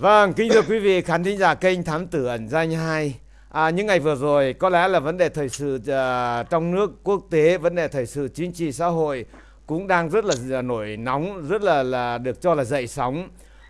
Vâng, kính thưa quý vị khán thính giả kênh Thám Tử Ẩn Danh 2 à, Những ngày vừa rồi có lẽ là vấn đề thời sự uh, trong nước quốc tế, vấn đề thời sự chính trị xã hội cũng đang rất là à, nổi nóng, rất là là được cho là dậy sóng.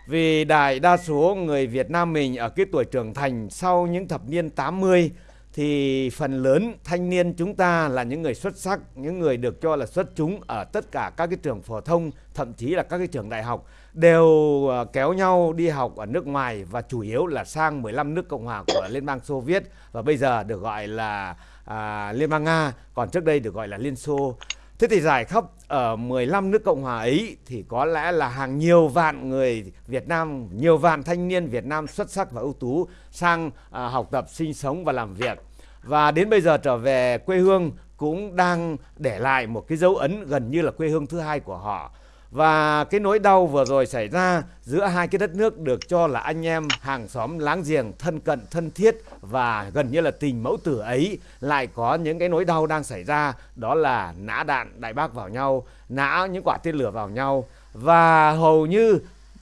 Vì đại đa số người Việt Nam mình ở cái tuổi trưởng thành sau những thập niên 80 thì phần lớn thanh niên chúng ta là những người xuất sắc, những người được cho là xuất chúng ở tất cả các cái trường phổ thông, thậm chí là các cái trường đại học đều ờ, kéo nhau đi học ở nước ngoài và chủ yếu là sang 15 nước cộng hòa của Liên bang Xô Viết và bây giờ được gọi là à, Liên bang Nga, còn trước đây được gọi là Liên Xô. Thế thì giải khắp ở 15 nước Cộng hòa ấy thì có lẽ là hàng nhiều vạn người Việt Nam, nhiều vạn thanh niên Việt Nam xuất sắc và ưu tú sang à, học tập, sinh sống và làm việc và đến bây giờ trở về quê hương cũng đang để lại một cái dấu ấn gần như là quê hương thứ hai của họ và cái nỗi đau vừa rồi xảy ra giữa hai cái đất nước được cho là anh em hàng xóm láng giềng thân cận thân thiết và gần như là tình mẫu tử ấy lại có những cái nỗi đau đang xảy ra. Đó là nã đạn đại bác vào nhau nã những quả tên lửa vào nhau. Và hầu như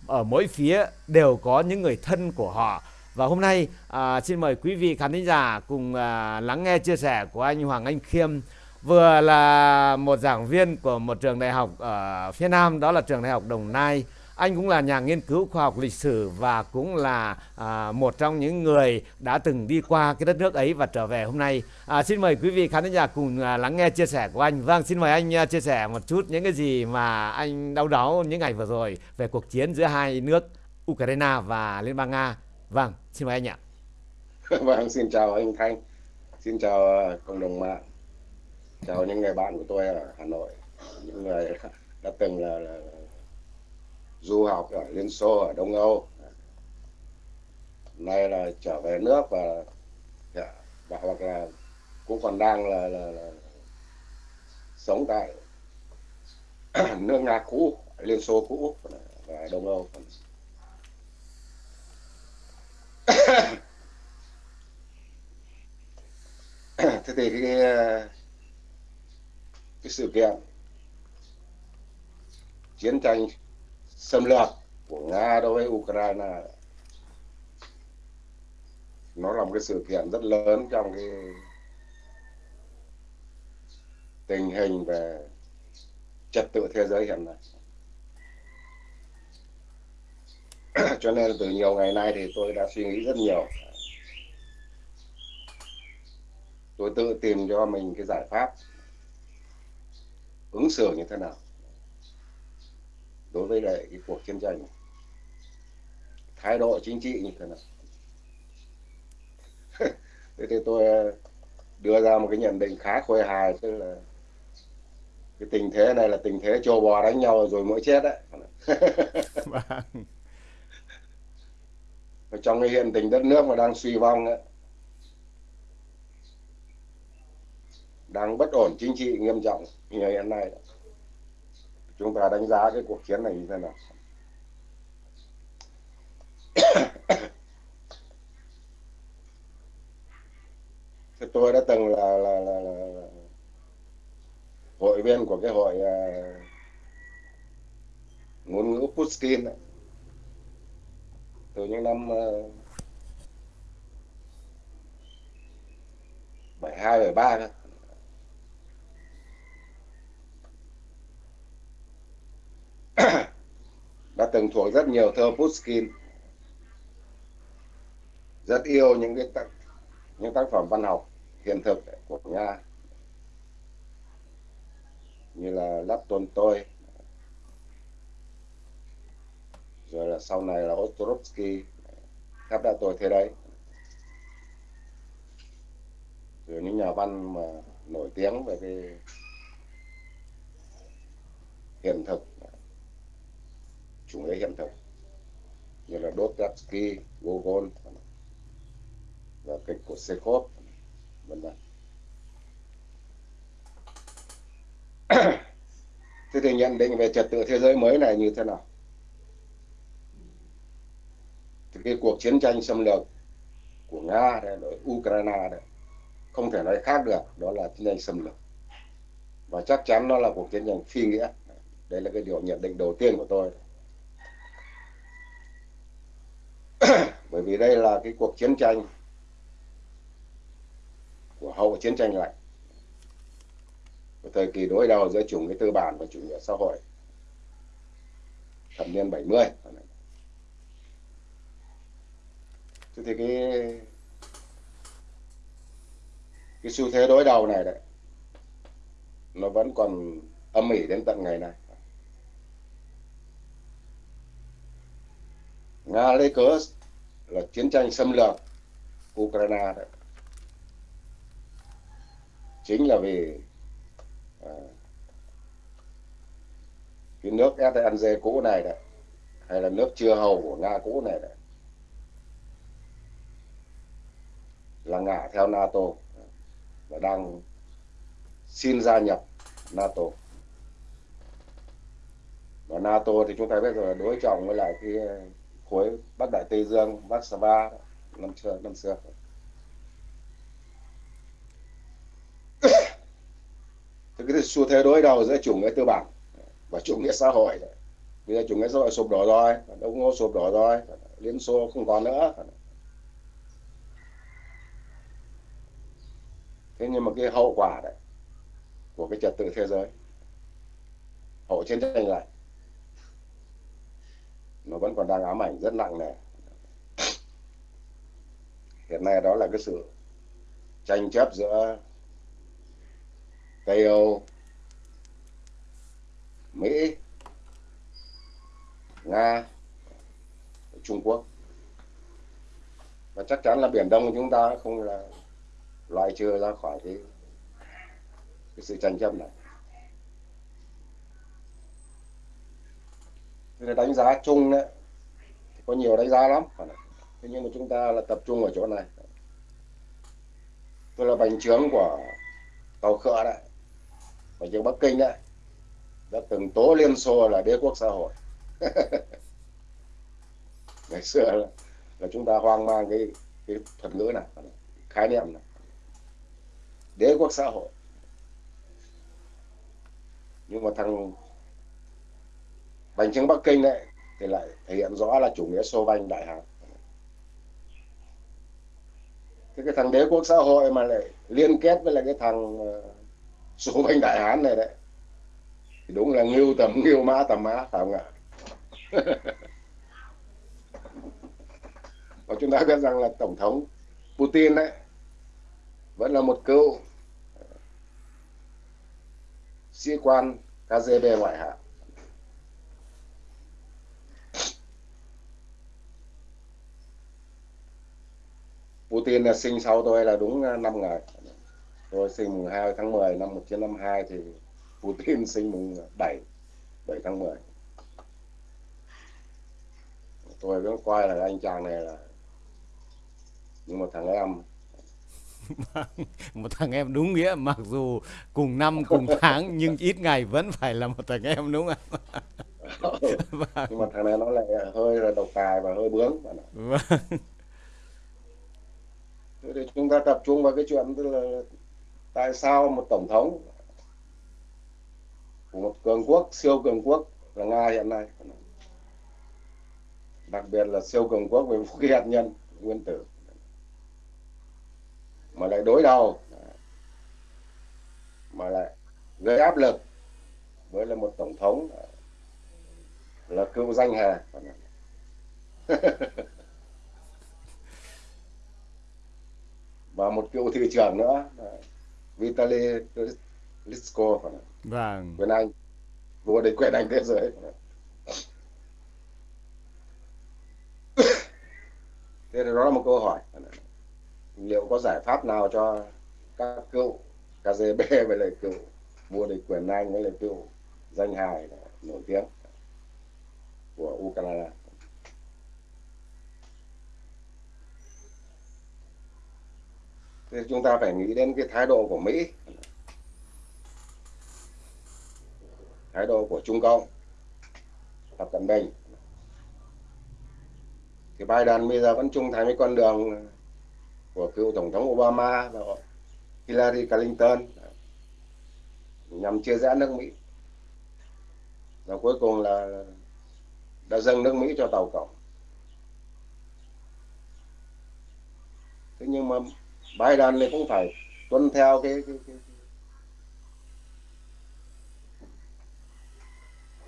ở mỗi phía đều có những người thân của họ. Và hôm nay à, xin mời quý vị khán thính giả cùng à, lắng nghe chia sẻ của anh Hoàng Anh Khiêm vừa là một giảng viên của một trường đại học ở phía Nam đó là trường đại học Đồng Nai anh cũng là nhà nghiên cứu khoa học lịch sử và cũng là à, một trong những người đã từng đi qua cái đất nước ấy và trở về hôm nay à, xin mời quý vị khán giả cùng à, lắng nghe chia sẻ của anh vâng xin mời anh à, chia sẻ một chút những cái gì mà anh đau đáu những ngày vừa rồi về cuộc chiến giữa hai nước Ukraine và Liên bang Nga Vâng, xin mời anh ạ. vâng, xin chào anh Thanh. Xin chào à, cộng đồng mạng. Chào những người bạn của tôi ở Hà Nội. Những người đã từng là, là du học ở Liên Xô, ở Đông Âu. Nay là trở về nước và, dạ, và hoặc là cũng còn đang là, là, là sống tại nước Nga cũ, Liên Xô cũ và Đông Âu. thế thì cái cái sự kiện chiến tranh xâm lược của nga đối với ukraine. Nó là một cái sự kiện rất lớn trong cái tình hình về trật tự thế giới hiện nay. Cho nên từ nhiều ngày nay thì tôi đã suy nghĩ rất nhiều. Tôi tự tìm cho mình cái giải pháp ứng xử như thế nào đối với lại cái cuộc chiến tranh thái độ chính trị như thế nào. Thế thì tôi ờ, đưa ra một cái nhận định khá khôi hài tức là cái tình thế này là tình thế trâu bò đánh nhau rồi mỗi chết đấy. Vâng. Trong cái hiện tình đất nước mà đang suy vong ấy, đang bất ổn chính trị nghiêm trọng như hiện nay. Chúng ta đánh giá cái cuộc chiến này như thế nào? Thì tôi đã từng là, là, là, là hội viên của cái hội uh, ngôn ngữ Pushkin ấy. Từ những năm ờ, bảy hai bảy đã từng thuộc rất nhiều thơ Pushkin. Rất yêu những cái tác, những tác phẩm văn học hiện thực của Nga. Như là Lắp Tôn Tôi. Rồi là sau này là Ostrovsky khắp đã tôi thế đấy. Rồi những nhà văn mà nổi tiếng về cái hiện thực chủ nghĩa hiện thực. Như là Dostoevsky, Gogol và kịch của Chekhov vân vân. Thế thì nhận định về trật tự thế giới mới này như thế nào? Thì cái cuộc chiến tranh xâm lược của nga đấy, đối ukraine đấy không thể nói khác được đó là chiến tranh xâm lược. Và chắc chắn nó là cuộc chiến tranh phi nghĩa. Đây là cái điều nhận định đầu tiên của tôi. Bởi vì đây là cái cuộc chiến tranh của hậu chiến tranh lạnh. Của thời kỳ đối đầu giữa chủ nghĩa tư bản và chủ nghĩa xã hội. Thập niên 70 thế thì cái cái xu thế đối đầu này đấy, nó vẫn còn âm ỉ đến tận ngày nay. Nga lấy cớ là chiến tranh xâm lược Ukraine đấy chính là vì à, cái nước SNG cũ này đấy hay là nước chưa hầu của Nga cũ này đấy là ngả theo NATO và đang xin gia nhập NATO. Và NATO thì chúng ta biết rồi đối trọng với lại cái khối Bắc Đại Tây Dương, Warsaw năm xưa năm xưa thì cái xu thế đối đầu giữa chủ nghĩa tư bản và chủ nghĩa xã hội. Bây giờ chủ nghĩa xã hội sụp đổ rồi đông ngô sụp đổ rồi liên xô không còn nữa. Thế nhưng mà cái hậu quả đấy của cái trật tự thế giới hậu chiến tranh lạnh nó vẫn còn đang ám ảnh rất nặng nề. Hiện nay đó là cái sự tranh chấp giữa Tây Âu Mỹ Nga Trung Quốc. Và chắc chắn là Biển Đông của chúng ta không là loại trừ ra khỏi cái, cái sự tranh chấp này. Thế đánh giá chung đấy. Có nhiều đánh giá lắm. Thế nhưng mà chúng ta là tập trung ở chỗ này. Tôi là bành trướng của tàu khựa đấy. Bành trướng bắc kinh đấy. Đã từng tố liên xô là đế quốc xã hội. Ngày xưa là, là chúng ta hoang mang cái cái thuật ngữ này khái niệm này. Đế quốc xã hội. Nhưng mà thằng bành trướng bắc kinh đấy thì lại thể hiện rõ là chủ nghĩa xô banh đại hán. Thế cái thằng đế quốc xã hội mà lại liên kết với lại cái thằng ờ, xô banh đại hán này đấy, thì đúng là ngưu tầm ngưu mã tầm mã, phải không ạ? Và chúng ta biết rằng là tổng thống Putin đấy vẫn là một cựu sĩ quan KGB ngoại hạng. Putin là sinh sau tôi là đúng 5 ngày tôi sinh mùng 2 tháng 10 năm 1952 thì Putin sinh mùng 7 7 tháng 10 tôi vẫn coi là anh chàng này là như một thằng em một thằng em đúng nghĩa mặc dù cùng năm cùng tháng nhưng ít ngày vẫn phải là một thằng em đúng không vâng. nhưng mà thằng này nó lại hơi là độc tài và hơi bướng vâng. Thì chúng ta tập trung vào cái chuyện tức là tại sao một tổng thống của một cường quốc, siêu cường quốc là nga hiện nay? Đặc biệt là siêu cường quốc về vũ khí hạt nhân, nguyên tử. Mà lại đối đầu, mà lại gây áp lực với là một tổng thống là cựu danh hề. và một cựu thị trưởng nữa. Vitaly Klitschko. Vâng. Quyền Anh. Vua địch quyền Anh thế giới. Thế đó là một câu hỏi. Liệu có giải pháp nào cho các cựu KGB với lại cựu vua địch quyền Anh với lại cựu danh hài nổi tiếng của Ukraine thì chúng ta phải nghĩ đến cái thái độ của Mỹ. Thái độ của Trung Cộng, Tập Cận Bình. Thì Biden bây giờ vẫn trung thành với con đường của cựu tổng thống Obama và Hillary Clinton nhằm chia rẽ nước Mỹ. Và cuối cùng là đã dâng nước Mỹ cho tàu cộng. Thế nhưng mà Biden thì cũng phải tuân theo cái, cái, cái,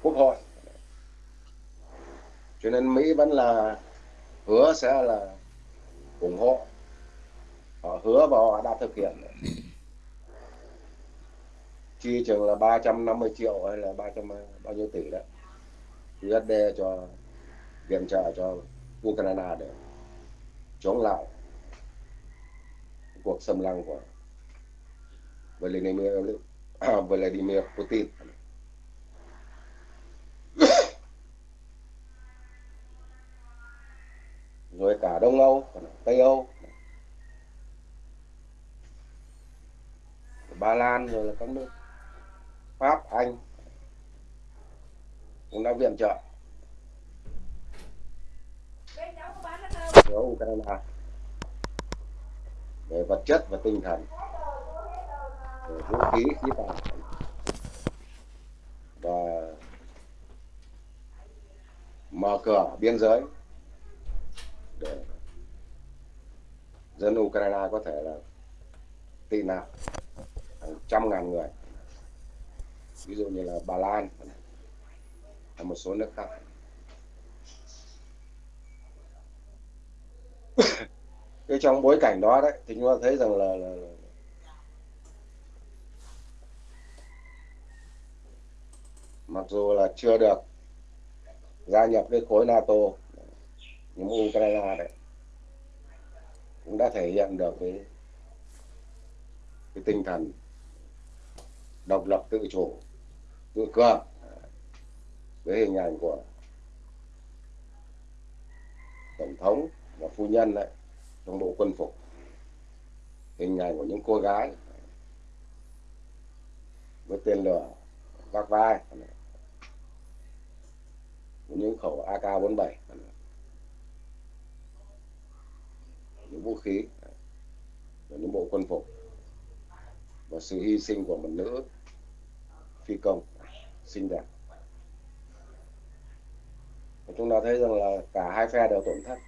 quốc hội. Cho nên Mỹ vẫn là hứa sẽ là ủng hộ. Họ hứa và họ đã thực hiện. Chi chừng là 350 triệu hay là 300 bao nhiêu tỷ đó USD cho viện trợ cho Ukraine để chống lại cuộc xâm lăng của Vladimir Vladimir Putin. Rồi cả Đông Âu, Tây Âu, Ba Lan rồi là các nước Pháp, Anh cũng đã viện trợ. Cho Ukraine về vật chất và tinh thần. Về vũ khí khí tài. Và mở cửa biên giới để dân Ukraine có thể là tị nạn hàng trăm ngàn người. Ví dụ như là Bà Lan và một số nước khác cái trong bối cảnh đó đấy thì chúng ta thấy rằng là, là, là mặc dù là chưa được gia nhập cái khối NATO nhưng Ukraine đấy cũng đã thể hiện được cái cái tinh thần độc lập tự chủ tự cường với hình ảnh của tổng thống và phu nhân đấy trong bộ quân phục. Hình ảnh của những cô gái với tên lửa vác vai. Những khẩu AK-47 những vũ khí và những bộ quân phục. Và sự hy sinh của một nữ phi công xinh đẹp. Và chúng ta thấy rằng là cả hai phe đều tổn thất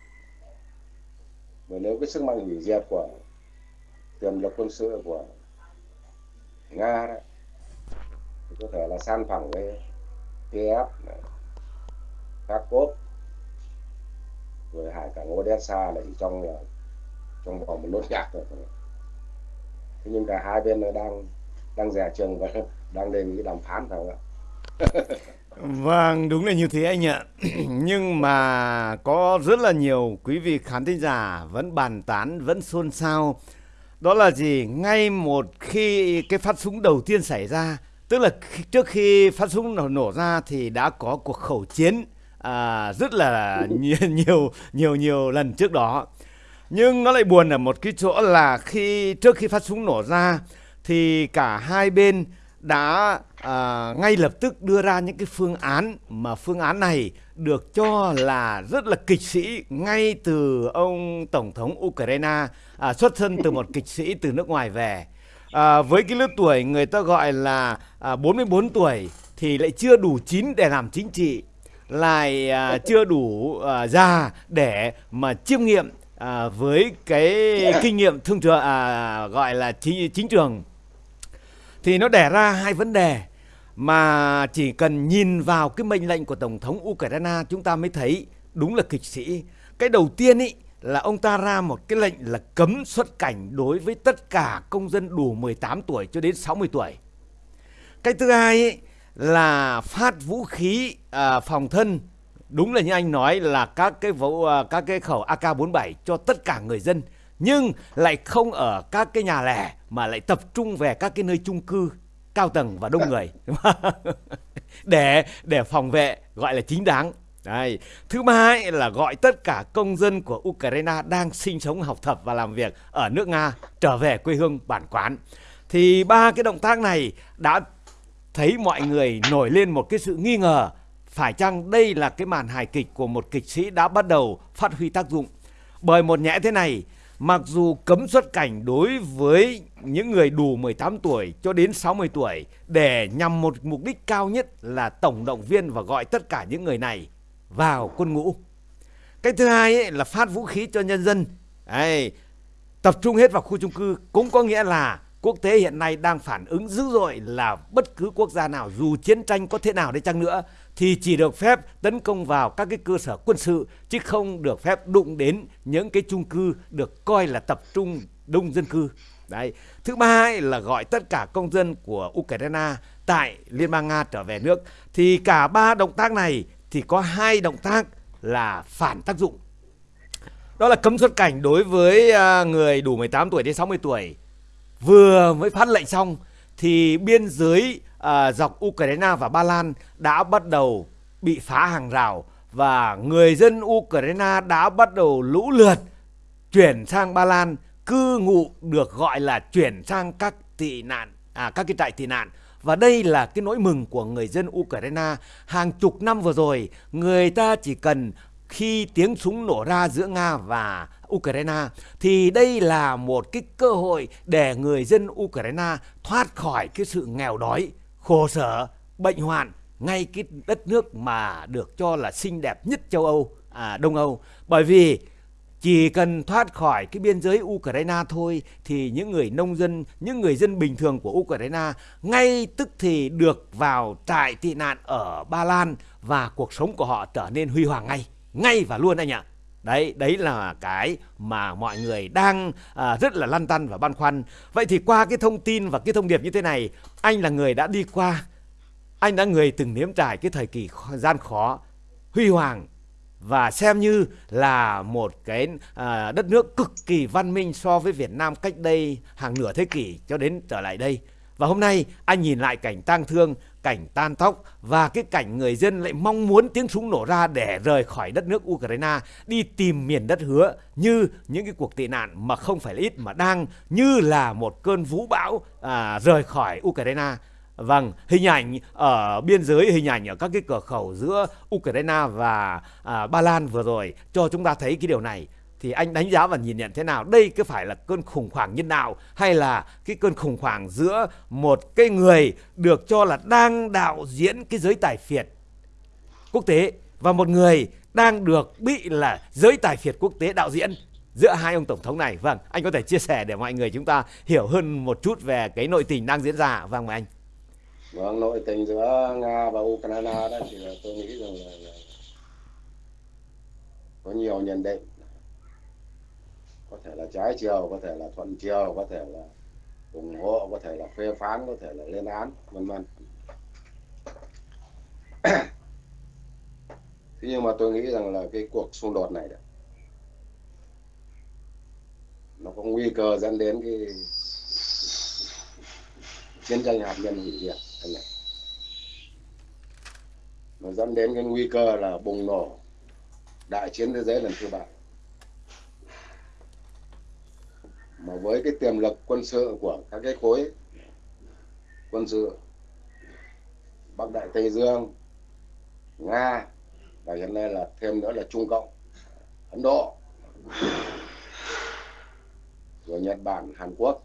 và nếu cái sức mạnh hủy diệt của tiềm lực quân sự của nga đấy thì có thể là san phẳng với kiev kharkov, rồi hải cảng odessa là chỉ trong ờ, trong vòng một nốt nhạc rồi. thế nhưng cả hai bên đang đang rẻ chừng và đang đề nghị đàm phán phải không ạ Vâng, đúng là như thế anh ạ. Nhưng mà có rất là nhiều quý vị khán thính giả vẫn bàn tán, vẫn xôn xao. Đó là gì? Ngay một khi cái phát súng đầu tiên xảy ra, tức là trước khi phát súng nổ, nổ ra thì đã có cuộc khẩu chiến à, rất là nhiều nhiều nhiều nhiều lần trước đó. Nhưng nó lại buồn ở một cái chỗ là khi trước khi phát súng nổ ra thì cả hai bên đã à, ngay lập tức đưa ra những cái phương án mà phương án này được cho là rất là kịch sĩ ngay từ ông tổng thống Ukraine à, xuất thân từ một kịch sĩ từ nước ngoài về. À, với cái lứa tuổi người ta gọi là à, 44 tuổi thì lại chưa đủ chín để làm chính trị lại à, chưa đủ à, già để mà chiêm nghiệm à, với cái kinh nghiệm thương trường à, gọi là chính, chính trường. Thì nó đẻ ra hai vấn đề mà chỉ cần nhìn vào cái mệnh lệnh của tổng thống Ukraine chúng ta mới thấy đúng là kịch sĩ. Cái đầu tiên ý là ông ta ra một cái lệnh là cấm xuất cảnh đối với tất cả công dân đủ 18 tuổi cho đến 60 tuổi. Cái thứ hai ý, là phát vũ khí à, phòng thân đúng là như anh nói là các cái vũ à, các cái khẩu AK47 cho tất cả người dân nhưng lại không ở các cái nhà lẻ mà lại tập trung về các cái nơi chung cư cao tầng và đông người để để phòng vệ gọi là chính đáng Đây. Thứ ba là gọi tất cả công dân của Ukraine đang sinh sống, học tập và làm việc ở nước Nga trở về quê hương bản quán. Thì ba cái động tác này đã thấy mọi người nổi lên một cái sự nghi ngờ phải chăng đây là cái màn hài kịch của một kịch sĩ đã bắt đầu phát huy tác dụng. Bởi một nhẽ thế này, mặc dù cấm xuất cảnh đối với những người đủ 18 tuổi cho đến 60 tuổi để nhằm một mục đích cao nhất là tổng động viên và gọi tất cả những người này vào quân ngũ. Cái thứ hai ấy là phát vũ khí cho nhân dân. Đấy, tập trung hết vào khu chung cư cũng có nghĩa là quốc tế hiện nay đang phản ứng dữ dội là bất cứ quốc gia nào dù chiến tranh có thế nào đi chăng nữa thì chỉ được phép tấn công vào các cái cơ sở quân sự chứ không được phép đụng đến những cái chung cư được coi là tập trung đông dân cư. Đấy. Thứ ba là gọi tất cả công dân của Ukraine tại Liên bang Nga trở về nước thì cả ba động tác này thì có hai động tác là phản tác dụng. Đó là cấm xuất cảnh đối với à, người đủ 18 tuổi đến 60 tuổi vừa mới phát lệnh xong thì biên giới à, dọc Ukraine và Ba Lan đã bắt đầu bị phá hàng rào và người dân Ukraine đã bắt đầu lũ lượt chuyển sang Ba Lan cư ngụ được gọi là chuyển sang các tị nạn à các cái trại tị nạn và đây là cái nỗi mừng của người dân Ukraine hàng chục năm vừa rồi người ta chỉ cần khi tiếng súng nổ ra giữa Nga và Ukraine thì đây là một cái cơ hội để người dân Ukraine thoát khỏi cái sự nghèo đói, khổ sở, bệnh hoạn ngay cái đất nước mà được cho là xinh đẹp nhất châu Âu, à, Đông Âu. Bởi vì chỉ cần thoát khỏi cái biên giới Ukraine thôi thì những người nông dân, những người dân bình thường của Ukraine ngay tức thì được vào trại tị nạn ở Ba Lan và cuộc sống của họ trở nên huy hoàng ngay, ngay và luôn anh ạ. Đấy, đấy là cái mà mọi người đang à, rất là lăn tăn và băn khoăn. Vậy thì qua cái thông tin và cái thông điệp như thế này, anh là người đã đi qua, anh đã người từng nếm trải cái thời kỳ gian khó, huy hoàng và xem như là một cái à, đất nước cực kỳ văn minh so với Việt Nam cách đây hàng nửa thế kỷ cho đến trở lại đây. Và hôm nay anh nhìn lại cảnh tang thương, cảnh tan tóc và cái cảnh người dân lại mong muốn tiếng súng nổ ra để rời khỏi đất nước Ukraine đi tìm miền đất hứa như những cái cuộc tị nạn mà không phải là ít mà đang như là một cơn vũ bão à, rời khỏi Ukraine. Vâng, hình ảnh ở biên giới, hình ảnh ở các cái cửa khẩu giữa Ukraine và à, Ba Lan vừa rồi cho chúng ta thấy cái điều này. Thì anh đánh giá và nhìn nhận thế nào? Đây có phải là cơn khủng hoảng nhân đạo hay là cái cơn khủng hoảng giữa một cái người được cho là đang đạo diễn cái giới tài phiệt quốc tế và một người đang được bị là giới tài phiệt quốc tế đạo diễn giữa hai ông tổng thống này? Vâng anh có thể chia sẻ để mọi người chúng ta hiểu hơn một chút về cái nội tình đang diễn ra. Vâng mời anh vâng nội tình giữa nga và ukraine đó thì là tôi nghĩ rằng là, là có nhiều nhận định. Có thể là trái chiều có thể là thuận chiều có thể là ủng hộ có thể là phê phán có thể là lên án vân vân. Thế nhưng mà tôi nghĩ rằng là cái cuộc xung đột này đấy, nó có nguy cơ dẫn đến cái chiến tranh hạt nhân hủy diệt anh này nó dẫn đến cái nguy cơ là bùng nổ đại chiến thế giới lần thứ ba mà với cái tiềm lực quân sự của các cái khối quân sự Bắc Đại Tây Dương, Nga và hiện nay là thêm nữa là Trung Cộng, Ấn Độ, rồi Nhật Bản, Hàn Quốc.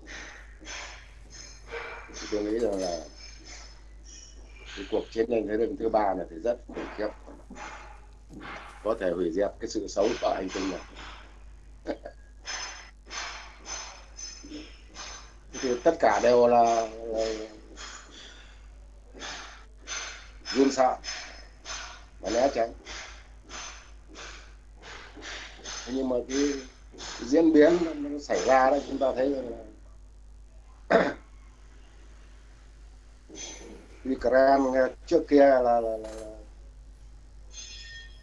Tôi nghĩ rằng là cái cuộc chiến tranh thế giới thứ ba này thì rất khủng khiếp. Có thể hủy diệt cái sự xấu của hành tinh này thì tất cả đều là, là run sợ. Và né tránh. Nhưng mà cái, cái diễn biến nó xảy ra đó chúng ta thấy là Ukraine trước kia là, là, là, là,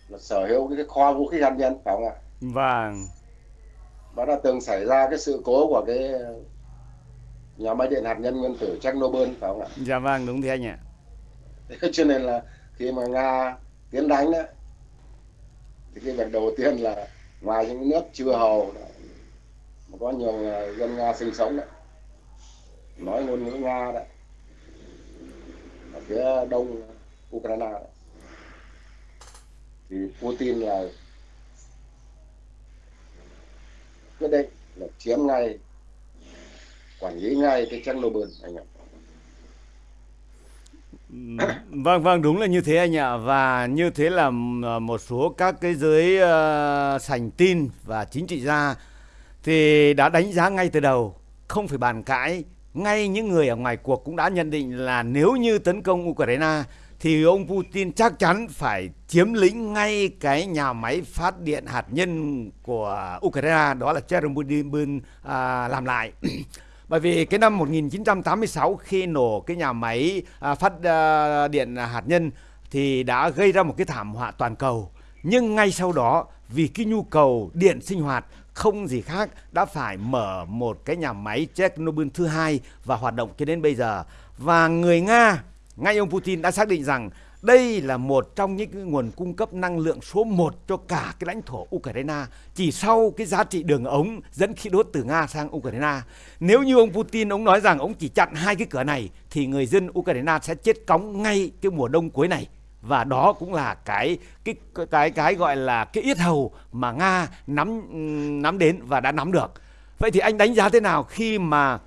là sở hữu cái kho vũ khí hạt nhân phải không ạ? Vâng. Và đã từng xảy ra cái sự cố của cái nhà máy điện hạt nhân nguyên tử Chernobyl phải không ạ? Dạ vâng đúng thế anh ạ. Cho nên là khi mà Nga tiến đánh đấy thì cái việc đầu tiên là ngoài những nước chưa hầu mà có nhiều dân Nga sinh sống đấy nói ngôn ngữ Nga đấy phía đông Ukraine. Đấy. thì Putin là quyết định là chiếm ngay quản lý ngay cái Chernobyl anh ạ. Vâng vâng đúng là như thế anh ạ. Và như thế là ờ, một số các cái giới uh, sành tin và chính trị gia thì đã đánh giá ngay từ đầu không phải bàn cãi ngay những người ở ngoài cuộc cũng đã nhận định là nếu như tấn công Ukraine thì ông Putin chắc chắn phải chiếm lĩnh ngay cái nhà máy phát điện hạt nhân của Ukraine đó là Chernobyl à, làm lại. Bởi vì cái năm 1986 khi nổ cái nhà máy à, phát à, điện hạt nhân thì đã gây ra một cái thảm họa toàn cầu. Nhưng ngay sau đó vì cái nhu cầu điện sinh hoạt không gì khác đã phải mở một cái nhà máy Chernobyl thứ hai và hoạt động cho đến bây giờ và người Nga, ngay ông Putin đã xác định rằng đây là một trong những cái nguồn cung cấp năng lượng số 1 cho cả cái lãnh thổ Ukraine chỉ sau cái giá trị đường ống dẫn khí đốt từ Nga sang Ukraine. Nếu như ông Putin, ông nói rằng ông chỉ chặn hai cái cửa này thì người dân Ukraine sẽ chết cóng ngay cái mùa đông cuối này và đó cũng là cái cái cái cái gọi là cái yết hầu mà Nga nắm nắm đến và đã nắm được. Vậy thì anh đánh giá thế nào khi mà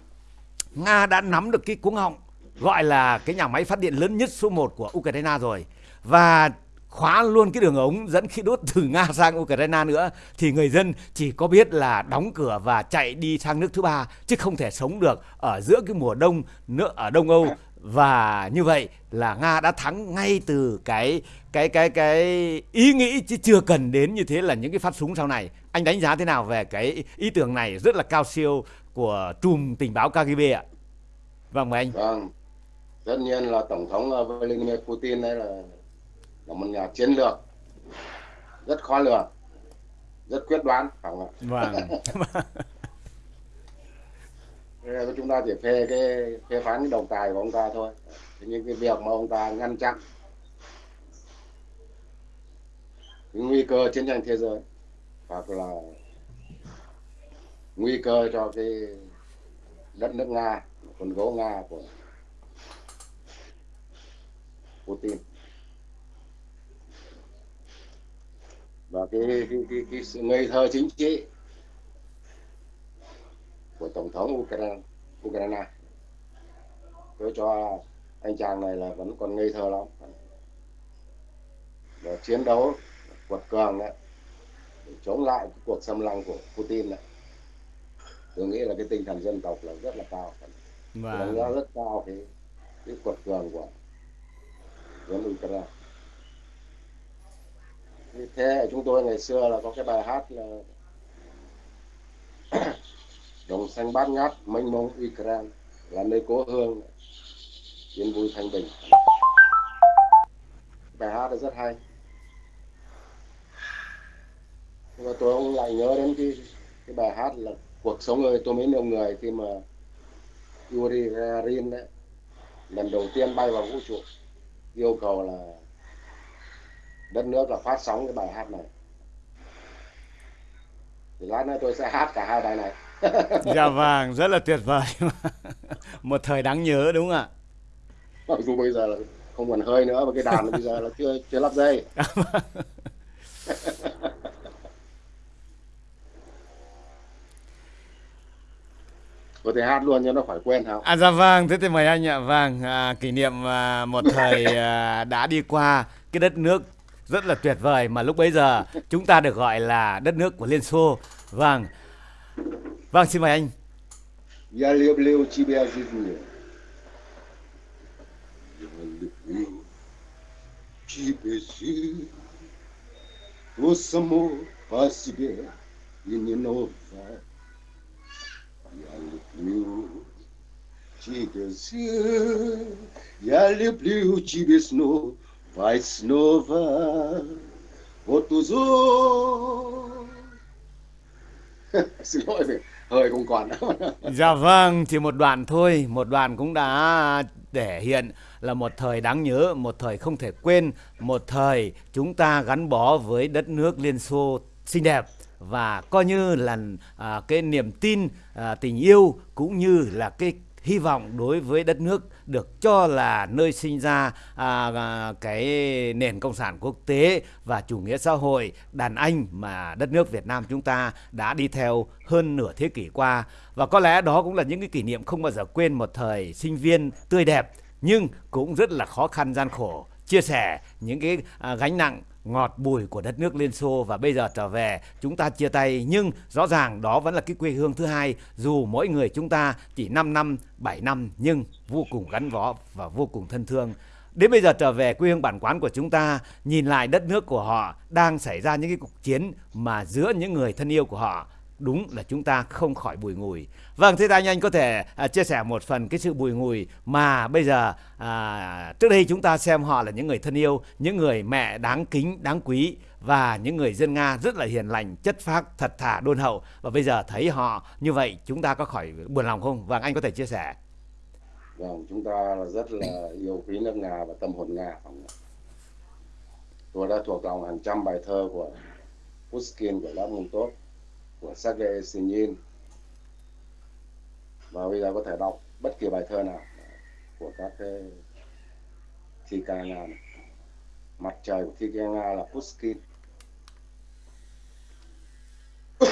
Nga đã nắm được cái cuống họng gọi là cái nhà máy phát điện lớn nhất số 1 của Ukraine rồi và khóa luôn cái đường ống dẫn khí đốt từ Nga sang Ukraine nữa, thì người dân chỉ có biết là đóng cửa và chạy đi sang nước thứ ba, chứ không thể sống được ở giữa cái mùa đông nữa, ở Đông Âu và như vậy là Nga đã thắng ngay từ cái cái cái cái ý nghĩ chứ chưa cần đến như thế là những cái phát súng sau này. Anh đánh giá thế nào về cái ý tưởng này rất là cao siêu của trùm tình báo KGB ạ? Vâng mời anh. Vâng tất nhiên là tổng thống ờ, Vladimir Putin đây là là một nhà chiến lược. Rất khó lường rất quyết đoán. Phải không ạ vâng chúng ta chỉ phê cái phê phán cái đồng tài của ông ta thôi. Nhưng cái việc mà ông ta ngăn chặn cái nguy cơ chiến tranh thế giới hoặc là nguy cơ cho cái đất nước nga con gấu nga của Putin. Và cái, cái, cái, cái sự ngây thơ chính trị của tổng thống Ukraine, Ukraine. tôi cho anh chàng này là vẫn còn ngây thơ lắm. Và chiến đấu quật cường đấy để chống lại cuộc xâm lăng của Putin này. Tôi nghĩ là cái tinh thần dân tộc là rất là cao. Và đánh giá rất cao cái cái quật cường của dân Ukraine. Thế chúng tôi ngày xưa là có cái bài hát là đồng xanh bát ngát, mênh mông Ukraine, là nơi cố hương yên vui thanh bình. Bài hát rất hay. Nhưng mà tôi cũng lại nhớ đến cái cái bài hát là cuộc sống ơi, tôi mới yêu người khi mà Yuri Gagarin đấy lần đầu tiên bay vào vũ trụ, yêu cầu là đất nước là phát sóng cái bài hát này. Thì lát nữa tôi sẽ hát cả hai bài này. dạ vâng rất là tuyệt vời một thời đáng nhớ đúng không ạ mặc dù bây giờ là không còn hơi nữa và cái đàn bây giờ là chưa chưa lắp dây có thể hát luôn cho nó khỏi quen hả? À dạ vâng, thế thì mời anh ạ. Vâng, à, kỷ niệm à, một thời à, đã đi qua cái đất nước rất là tuyệt vời mà lúc bấy giờ chúng ta được gọi là đất nước của Liên Xô. Vâng. Vâng, xin mời anh. Gia liêu liêu chi bè gì nhiều. Gia chi bè gì. O samo passe bè e ninova. Gia liêu chi bè gì. Gia liêu liêu chi bè snow. Vai snova. Outros. hơi không còn dạ vâng chỉ một đoạn thôi. Một đoạn cũng đã thể hiện là một thời đáng nhớ một thời không thể quên một thời chúng ta gắn bó với đất nước liên xô xinh đẹp và coi như là à, cái niềm tin à, tình yêu cũng như là cái hy vọng đối với đất nước được cho là nơi sinh ra à, à, cái nền cộng sản quốc tế và chủ nghĩa xã hội đàn anh mà đất nước Việt Nam chúng ta đã đi theo hơn nửa thế kỷ qua. Và có lẽ đó cũng là những cái kỷ niệm không bao giờ quên một thời sinh viên tươi đẹp nhưng cũng rất là khó khăn gian khổ chia sẻ những cái à, gánh nặng ngọt bùi của đất nước Liên Xô và bây giờ trở về chúng ta chia tay. Nhưng rõ ràng đó vẫn là cái quê hương thứ hai dù mỗi người chúng ta chỉ 5 năm 7 năm nhưng vô cùng gắn bó và vô cùng thân thương. Đến bây giờ trở về quê hương bản quán của chúng ta nhìn lại đất nước của họ đang xảy ra những cái cuộc chiến mà giữa những người thân yêu của họ đúng là chúng ta không khỏi bùi ngùi. Vâng, thế ta anh có thể à, chia sẻ một phần cái sự bùi ngùi mà bây giờ à, trước đây chúng ta xem họ là những người thân yêu, những người mẹ đáng kính, đáng quý và những người dân Nga rất là hiền lành, chất phác, thật thà, đôn hậu và bây giờ thấy họ như vậy chúng ta có khỏi buồn lòng không? Vâng, anh có thể chia sẻ. Vâng, chúng ta rất là yêu quý nước Nga và tâm hồn Nga. Vâng Tôi đã thuộc lòng hàng trăm bài thơ của Pushkin, của Lermontov của Sergei Sinin và bây giờ có thể đọc bất kỳ bài thơ nào của các cái thi ca Nga này. mặt trời của thi ca Nga là Pushkin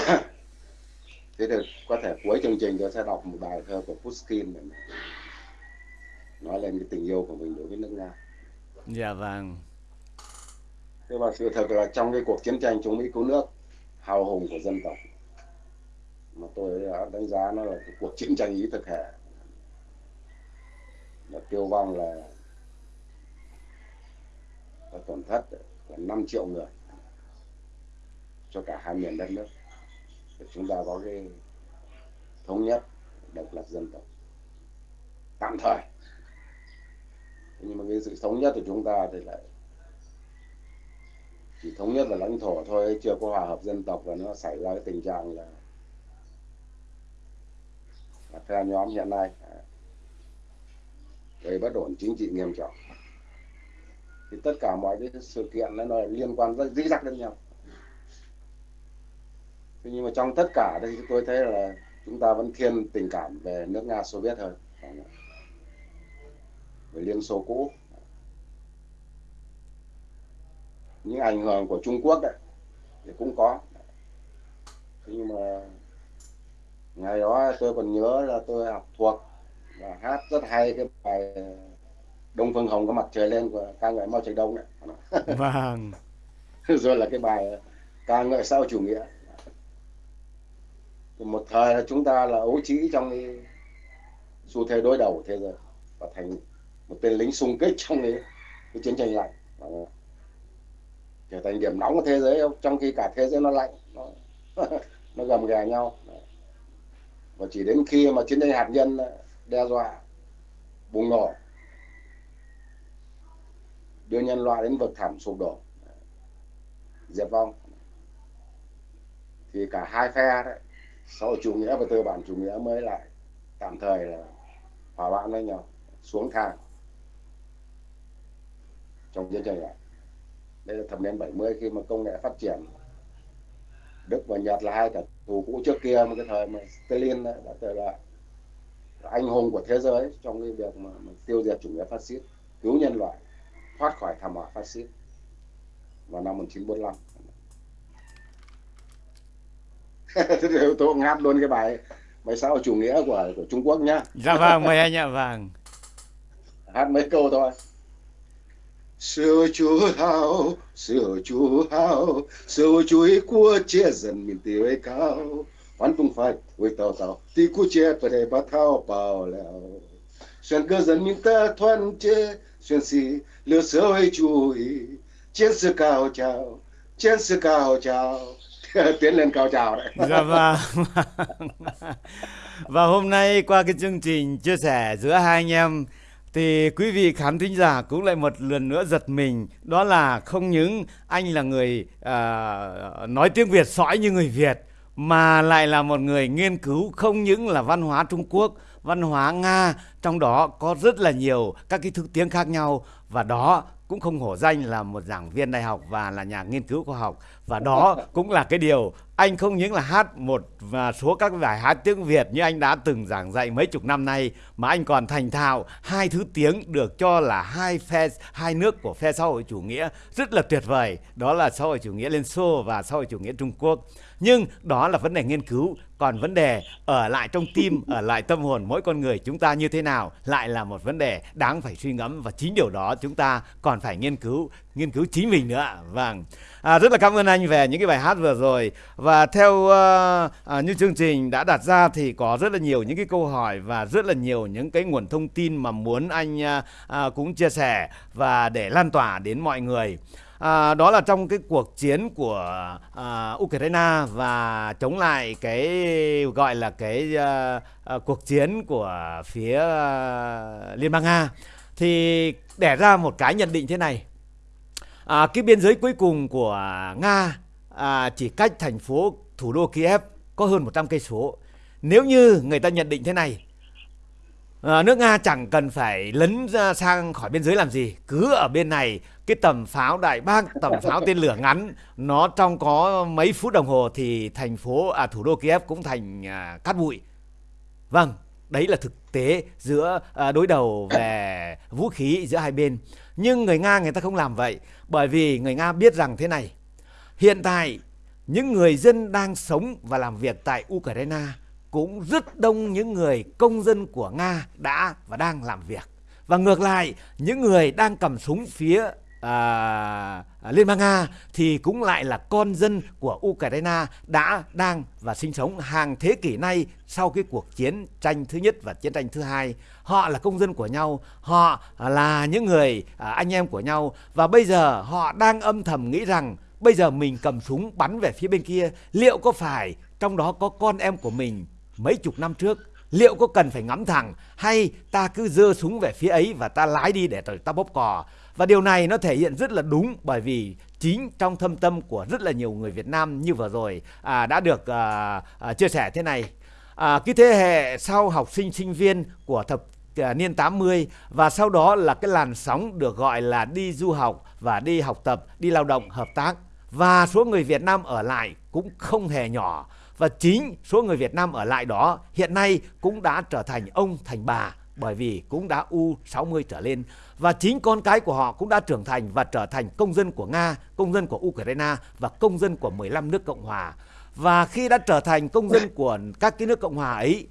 thế thì có thể cuối chương trình tôi sẽ đọc một bài thơ của Pushkin để nói lên cái tình yêu của mình đối với nước Nga. Dạ vâng. Thế và sự thật là trong cái cuộc chiến tranh chống Mỹ cứu nước hào hùng của dân tộc mà tôi đã đánh giá nó là cuộc chiến tranh ý thực hệ là tiêu vong là, là tổn thất là 5 triệu người cho cả hai miền đất nước. Để chúng ta có cái thống nhất độc lập dân tộc. Tạm thời. Nhưng mà cái sự thống nhất của chúng ta thì lại chỉ thống nhất là lãnh thổ thôi chưa có hòa hợp dân tộc và nó xảy ra cái tình trạng là phe nhóm hiện nay à, gây bất ổn chính trị nghiêm trọng. Thì tất cả mọi cái sự kiện nó là liên quan rất dĩ dắc đến nhau. Thế nhưng mà trong tất cả thì tôi thấy là chúng ta vẫn thiên tình cảm về nước nga, xô viết hơn. Về liên xô cũ. Những ảnh hưởng của trung quốc đấy, thì cũng có. Thế nhưng mà ngày đó tôi còn nhớ là tôi học thuộc và hát rất hay cái bài Đông Phương Hồng có mặt trời lên của ca ngợi Mao Trạch Đông đấy. Vâng. Rồi là cái bài ca ngợi sau chủ nghĩa. Một thời là chúng ta là ấu trĩ trong cái xu thế đối đầu thế giới và thành một tên lính xung kích trong cái, cái chiến tranh lạnh trở thành điểm nóng của thế giới trong khi cả thế giới nó lạnh nó, nó gầm ghè nhau và chỉ đến khi mà chiến tranh hạt nhân đe dọa, bùng nổ, đưa nhân loại đến vực thẳm sụp đổ, diệt vong, thì cả hai phe đấy, sau chủ nghĩa và tư bản chủ nghĩa mới lại tạm thời là hòa bạn với nhau, xuống thang trong chiến tranh này. Đây là thập niên 70 khi mà công nghệ phát triển Đức và Nhật là hai kẻ thù cũ trước kia một cái thời mà Stalin đã trở là anh hùng của thế giới trong cái việc mà, mà tiêu diệt chủ nghĩa phát xít cứu nhân loại thoát khỏi thảm họa phát xít vào năm 1945 tôi ngáp luôn cái bài bài sao chủ nghĩa của của Trung Quốc nhá? Dạ vâng mời anh ạ vâng. Hát mấy câu thôi sự chú hào sự chú hào sự chú ý của chia dân miền tây cao. Văn tung phải, với tàu tàu tí cú chia bờ đây bắt thao bao leo xuyên cơ dân miền ta thoăn chế xuyên xì sơ sơi chú ý. Chiến sự cao chào chiến sự cao chào tiến lên cao chào đấy. Dạ vâng. Và hôm nay qua cái chương trình chia sẻ giữa hai anh em thì quý vị khán thính giả cũng lại một lần nữa giật mình. Đó là không những anh là người uh, nói tiếng Việt sõi như người Việt mà lại là một người nghiên cứu không những là văn hóa Trung Quốc văn hóa Nga trong đó có rất là nhiều các cái thứ tiếng khác nhau. Và đó cũng không hổ danh là một giảng viên đại học và là nhà nghiên cứu khoa học. Và đó cũng là cái điều anh không những là hát một và số các bài hát tiếng Việt như anh đã từng giảng dạy mấy chục năm nay mà anh còn thành thạo hai thứ tiếng được cho là hai phe hai nước của phe xã hội chủ nghĩa rất là tuyệt vời. Đó là xã hội chủ nghĩa Liên Xô và xã hội chủ nghĩa Trung Quốc. Nhưng đó là vấn đề nghiên cứu còn vấn đề ở lại trong tim ở lại tâm hồn mỗi con người chúng ta như thế nào lại là một vấn đề đáng phải suy ngẫm. Và chính điều đó chúng ta còn phải nghiên cứu nghiên cứu chính mình nữa vâng. À, rất là cảm ơn anh về những cái bài hát vừa rồi. Và theo uh, uh, như chương trình đã đặt ra thì có rất là nhiều những cái câu hỏi và rất là nhiều những cái nguồn thông tin mà muốn anh uh, uh, cũng chia sẻ và để lan tỏa đến mọi người à, đó là trong cái cuộc chiến của à, Ukraine và chống lại cái gọi là cái à, à, cuộc chiến của phía à, Liên bang Nga. Thì đẻ ra một cái nhận định thế này. À, cái biên giới cuối cùng của Nga à, chỉ cách thành phố thủ đô Kiev có hơn 100 cây số. Nếu như người ta nhận định thế này à, nước Nga chẳng cần phải lấn ra sang khỏi biên giới làm gì. Cứ ở bên này cái tầm pháo đại bác tầm pháo tên lửa ngắn nó trong có mấy phút đồng hồ thì thành phố à thủ đô Kiev cũng thành à, cát bụi. Vâng đấy là thực tế giữa à, đối đầu về vũ khí giữa hai bên. Nhưng người Nga người ta không làm vậy bởi vì người Nga biết rằng thế này. Hiện tại những người dân đang sống và làm việc tại Ukraine cũng rất đông những người công dân của Nga đã và đang làm việc. Và ngược lại, những người đang cầm súng phía à, à, Liên bang Nga thì cũng lại là con dân của Ukraine đã đang và sinh sống hàng thế kỷ nay sau cái cuộc chiến tranh thứ nhất và chiến tranh thứ hai. Họ là công dân của nhau, họ là những người à, anh em của nhau và bây giờ họ đang âm thầm nghĩ rằng bây giờ mình cầm súng bắn về phía bên kia liệu có phải trong đó có con em của mình mấy chục năm trước liệu có cần phải ngắm thẳng hay ta cứ dơ súng về phía ấy và ta lái đi để ta bóp cò? Và điều này nó thể hiện rất là đúng bởi vì chính trong thâm tâm của rất là nhiều người Việt Nam như vừa rồi à, đã được à, à, chia sẻ thế này. À, cái thế hệ sau học sinh sinh viên của thập à, niên 80 và sau đó là cái làn sóng được gọi là đi du học và đi học tập, đi lao động, hợp tác. Và số người Việt Nam ở lại cũng không hề nhỏ và chính số người Việt Nam ở lại đó hiện nay cũng đã trở thành ông thành bà bởi vì cũng đã U60 trở lên và chính con cái của họ cũng đã trưởng thành và trở thành công dân của Nga, công dân của Ukraine và công dân của 15 nước Cộng hòa. Và khi đã trở thành công dân của các cái nước Cộng hòa ấy,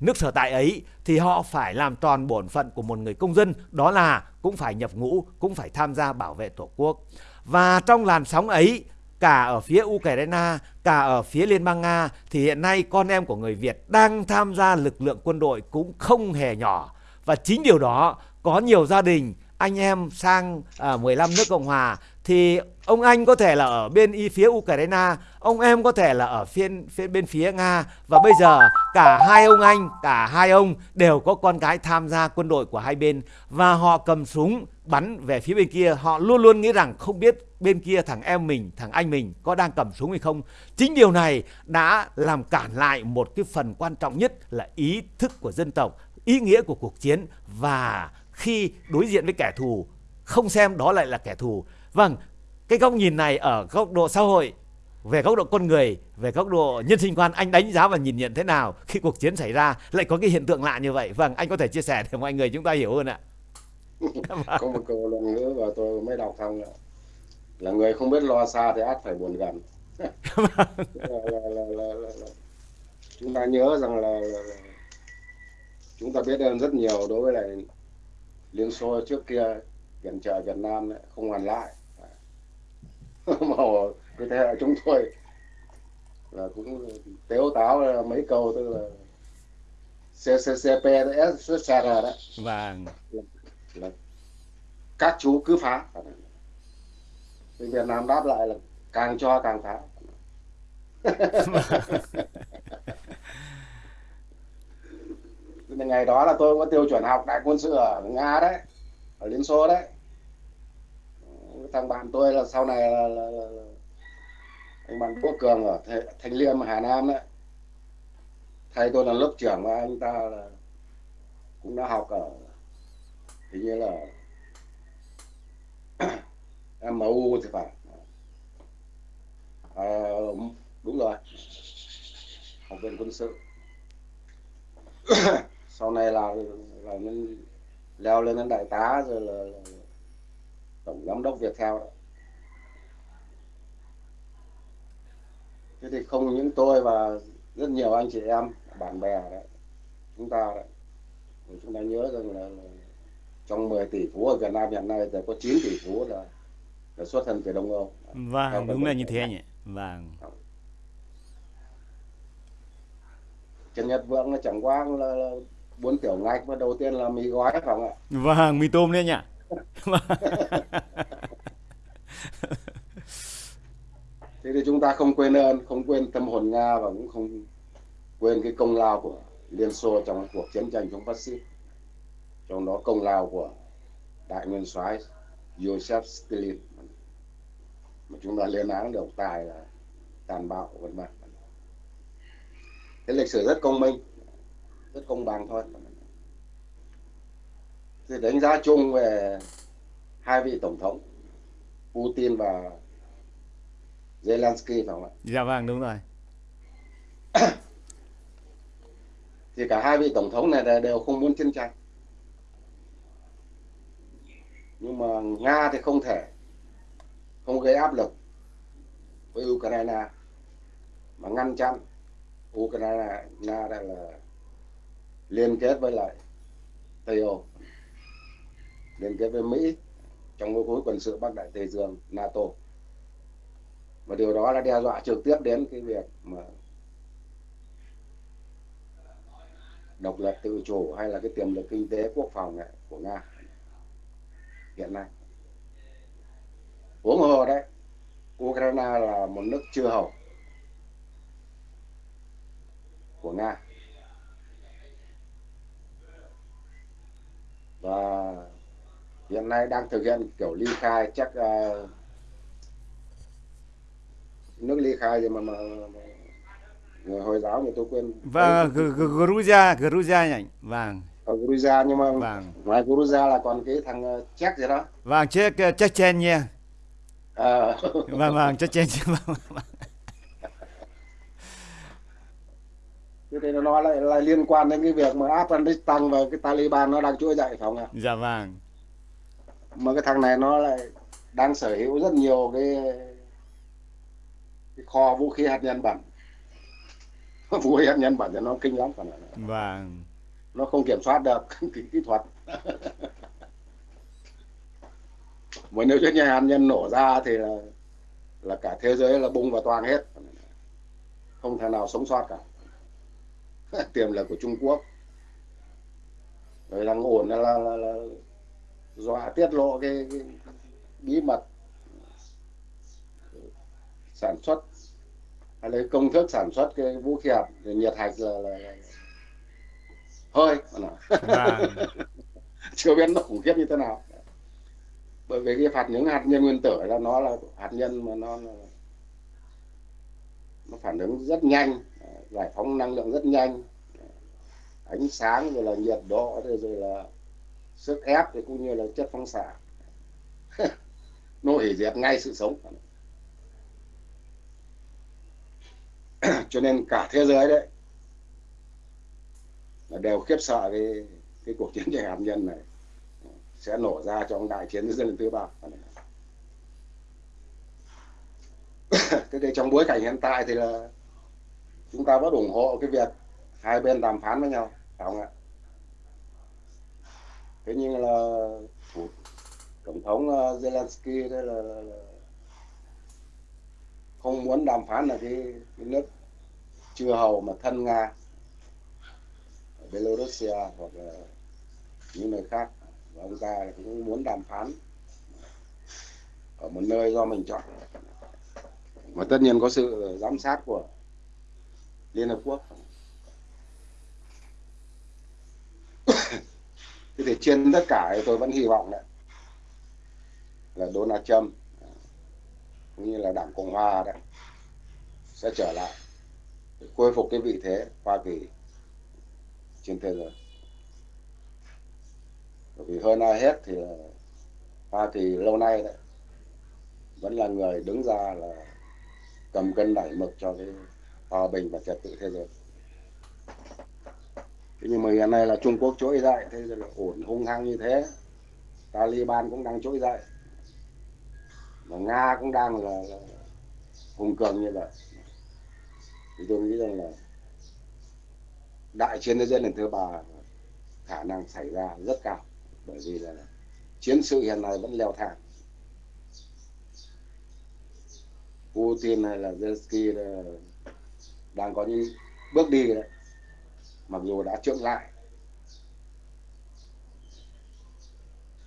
nước sở tại ấy thì họ phải làm tròn bổn phận của một người công dân, đó là cũng phải nhập ngũ, cũng phải tham gia bảo vệ Tổ quốc. Và trong làn sóng ấy cả ở phía Ukraine, cả ở phía Liên bang Nga thì hiện nay con em của người Việt đang tham gia lực lượng quân đội cũng không hề nhỏ. Và chính điều đó có nhiều gia đình anh em sang à, 15 nước Cộng Hòa thì ông anh có thể là ở bên y phía Ukraine, ông em có thể là ở phía, phía bên phía Nga và bây giờ cả hai ông anh, cả hai ông đều có con cái tham gia quân đội của hai bên và họ cầm súng bắn về phía bên kia, họ luôn luôn nghĩ rằng không biết bên kia thằng em mình, thằng anh mình có đang cầm súng hay không. Chính điều này đã làm cản lại một cái phần quan trọng nhất là ý thức của dân tộc, ý nghĩa của cuộc chiến và khi đối diện với kẻ thù không xem đó lại là kẻ thù. Vâng, cái góc nhìn này ở góc độ xã hội về góc độ con người, về góc độ nhân sinh quan anh đánh giá và nhìn nhận thế nào khi cuộc chiến xảy ra lại có cái hiện tượng lạ như vậy. Vâng, anh có thể chia sẻ để mọi người chúng ta hiểu hơn ạ có một câu luận ngữ và tôi mới đọc xong là, là người không biết lo xa thì át phải buồn gần. là, là, là, là, là, là. Chúng ta nhớ rằng là, là, là chúng ta biết ơn rất nhiều đối với lại Liên Xô trước kia viện trợ Việt Nam ấy, không hoàn lại. Mà cái thế hệ chúng tôi là cũng tếu táo mấy câu tức là CCCP SSR đó vâng là, các chú cứ phá. Thì Việt Nam đáp lại là càng cho càng phá. Ngày đó là tôi có tiêu chuẩn học đại quân sự ở Nga đấy ở Liên Xô đấy. Thằng bạn tôi là sau này là, là, là, là anh bạn Quốc Cường ở Thành Liêm Hà Nam đấy. Thầy tôi là lớp trưởng mà anh ta là cũng đã học ở thì như là MU thì phải. À, đúng rồi. Học viện quân sự. Sau này là là lên leo lên đến đại tá rồi là, là tổng giám đốc việt đó. thế thì không những tôi và rất nhiều anh chị em bạn bè đấy chúng ta đấy. Chúng ta nhớ rằng là, là trong 10 tỷ phú ở Việt Nam hiện nay thì có 9 tỷ phú là, là xuất thân từ Đông Âu. Vâng đúng là như thế nhỉ? Vâng. Trần Nhật Vượng là chẳng qua là, là bốn tiểu ngạch và đầu tiên là mì gói phải không ạ? Vâng mì tôm đấy nhỉ? Thế thì chúng ta không quên ơn không quên tâm hồn nga và cũng không quên cái công lao của liên xô trong cuộc chiến tranh chống phát xít trong đó công lao của đại nguyên soái Joseph Stalin mà chúng ta lên án được tài là tàn bạo vân vân cái lịch sử rất công minh rất công bằng thôi thì đánh giá chung về hai vị tổng thống Putin và Zelensky phải không ạ? Dạ vâng đúng rồi. thì cả hai vị tổng thống này đều không muốn chiến tranh. Nhưng mà Nga thì không thể, không gây áp lực với Ukraine mà ngăn chặn Ukraine Nga đang là liên kết với lại Tây Âu, liên kết với Mỹ trong cái khối quân sự Bắc Đại Tây Dương NATO. Và điều đó là đe dọa trực tiếp đến cái việc mà độc lập tự chủ hay là cái tiềm lực kinh tế quốc phòng này của Nga hiện nay. Uống hồ đấy Ukraine là một nước chưa hầu của Nga. Và hiện nay đang thực hiện kiểu ly khai chắc uh, nước ly khai gì mà, mà, mà người hồi giáo người tôi quên. Và Georgia Georgia nhỉ? Vàng ở Georgia nhưng mà vâng. ngoài Georgia là còn cái thằng uh, Czech gì đó vâng Czech uh, Chechnya à. vâng vâng Chechnya vâng, vâng. Thế thì nó lại, lại liên quan đến cái việc mà Afghanistan và cái Taliban nó đang trỗi dậy phải không ạ? Dạ vâng. Mà cái thằng này nó lại đang sở hữu rất nhiều cái, cái kho vũ khí hạt nhân bẩn. vũ khí hạt nhân bẩn thì nó kinh lắm còn Vâng. Nó không kiểm soát được cái kỹ thuật. mà nếu như hạt nhân nổ ra thì là là cả thế giới là bung và toang hết. Không thể nào sống sót cả. tiềm lực của Trung Quốc rồi đang ổn là, là, là, là dọa tiết lộ cái, cái bí mật sản xuất hay lấy công thức sản xuất cái vũ khí hạt nhiệt hạch là, là, là hơi à. chưa biết nó khủng khiếp như thế nào. Bởi vì cái phạt những hạt nhân nguyên tử là nó là hạt nhân mà nó nó phản ứng rất nhanh giải phóng năng lượng rất nhanh. Ánh sáng rồi là nhiệt độ rồi, rồi là sức ép thì cũng như là chất phóng xạ. Nó hủy diệt ngay sự sống. Cho nên cả thế giới đấy đều khiếp sợ cái cái cuộc chiến tranh hạt nhân này. Sẽ nổ ra trong đại chiến dân lần thứ ba. Cái cái trong bối cảnh hiện tại thì là chúng ta vẫn ủng hộ cái việc hai bên đàm phán với nhau phải không ạ? Thế nhưng là tổng thống ờ, Zelensky đây là, là, là không muốn đàm phán là cái, cái nước chưa hầu mà thân nga. Belarus hoặc là những nơi khác. Và ông ta cũng muốn đàm phán ở một nơi do mình chọn. Và tất nhiên có sự giám sát của Liên Hợp Quốc. Thế thì trên tất cả thì tôi vẫn hy vọng đấy là Donald Trump, cũng như là đảng Cộng Hòa đấy, sẽ trở lại khôi phục cái vị thế Hoa Kỳ trên thế giới. Bởi vì hơn ai hết thì Hoa Kỳ lâu nay đấy vẫn là người đứng ra là cầm cân đẩy mực cho cái hòa bình và trật tự thế giới. Thế nhưng mà hiện nay là Trung Quốc trỗi dậy thế rồi là ổn hung hăng như thế. Taliban cũng đang trỗi dậy. Mà Nga cũng đang là, là hùng cường như vậy. Thì tôi nghĩ rằng là đại chiến thế giới lần thứ ba khả năng xảy ra rất cao, bởi vì là chiến sự hiện nay vẫn leo thang. Putin hay là Zelensky đang có những bước đi đấy, mặc dù đã trượng lại,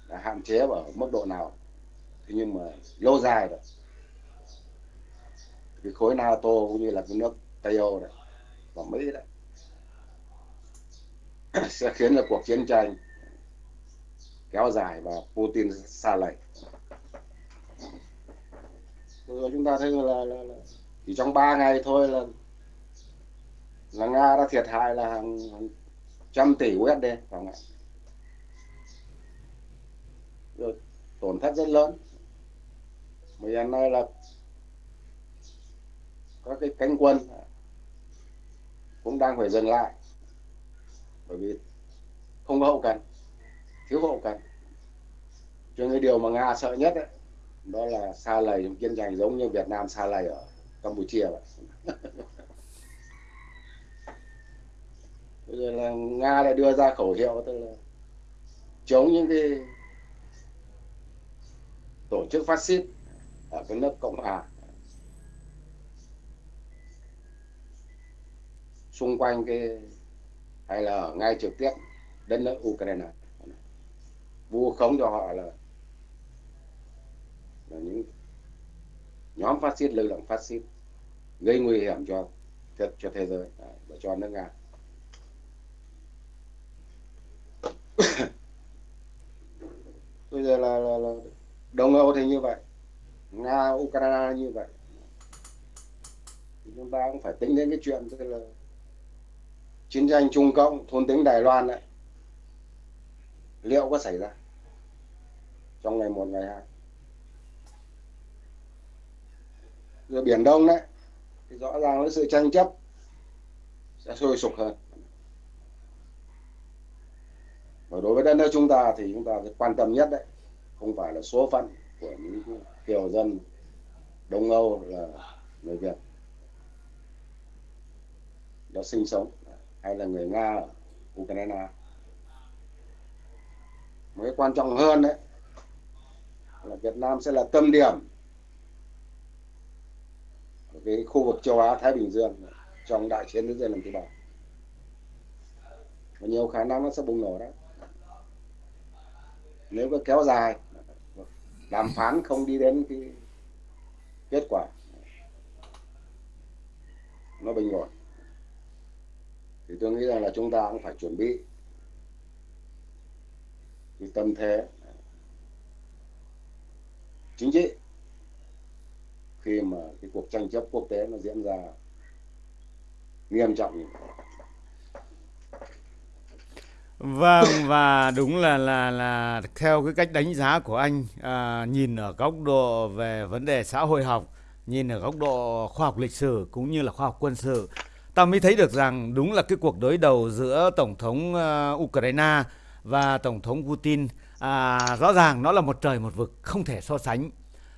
đã hạn chế ở mức độ nào, thế nhưng mà lâu dài rồi. Cái khối NATO cũng như là cái nước Tây Âu này và Mỹ đấy sẽ khiến là cuộc chiến tranh kéo dài và Putin xa lầy rồi chúng ta thấy là, là, là chỉ trong 3 ngày thôi là là Nga đã thiệt hại là hàng, hàng trăm tỷ USD không ạ? Rồi tổn thất rất lớn. Mà hiện nay là các cái cánh quân cũng đang phải dừng lại bởi vì không có hậu cần thiếu hậu cần cho nên điều mà nga sợ nhất ấy, đó là xa lầy trong chiến tranh giống như việt nam xa lầy ở campuchia vậy. Bây giờ là nga lại đưa ra khẩu hiệu tức là chống những cái tổ chức phát xít ở cái nước cộng hòa xung quanh cái hay là ở ngay trực tiếp đến nước Ukraine. Vu khống cho họ là là những nhóm phát xít lực lượng phát xít gây nguy hiểm cho cho thế giới à, và cho nước nga. Bây giờ là, là, là đông âu thì như vậy nga ukraine như vậy. Chúng ta cũng phải tính đến cái chuyện tức là chiến tranh Trung Cộng, thôn tính Đài Loan đấy liệu có xảy ra trong ngày một, ngày hai? Rồi biển Đông đấy, thì rõ ràng với sự tranh chấp sẽ sôi sục hơn. Và đối với đất nước chúng ta thì chúng ta quan tâm nhất đấy, không phải là số phận của những kiều dân Đông Âu là người Việt. Đã sinh sống hay là người Nga ở Ukraine. Một cái quan trọng hơn đấy là Việt Nam sẽ là tâm điểm ở cái khu vực châu Á, Thái Bình Dương trong đại chiến thế giới lần thứ ba và nhiều khả năng nó sẽ bùng nổ đấy. Nếu có kéo dài, đàm phán không đi đến cái kết quả, nó bình ổn thì tôi nghĩ rằng là chúng ta cũng phải chuẩn bị cái tâm thế chính trị khi mà cái cuộc tranh chấp quốc tế nó diễn ra nghiêm trọng như vậy. Vâng và đúng là là là theo cái cách đánh giá của anh à, nhìn ở góc độ về vấn đề xã hội học, nhìn ở góc độ khoa học lịch sử cũng như là khoa học quân sự ta mới thấy được rằng đúng là cái cuộc đối đầu giữa tổng thống uh, Ukraine và tổng thống Putin à, rõ ràng nó là một trời một vực không thể so sánh.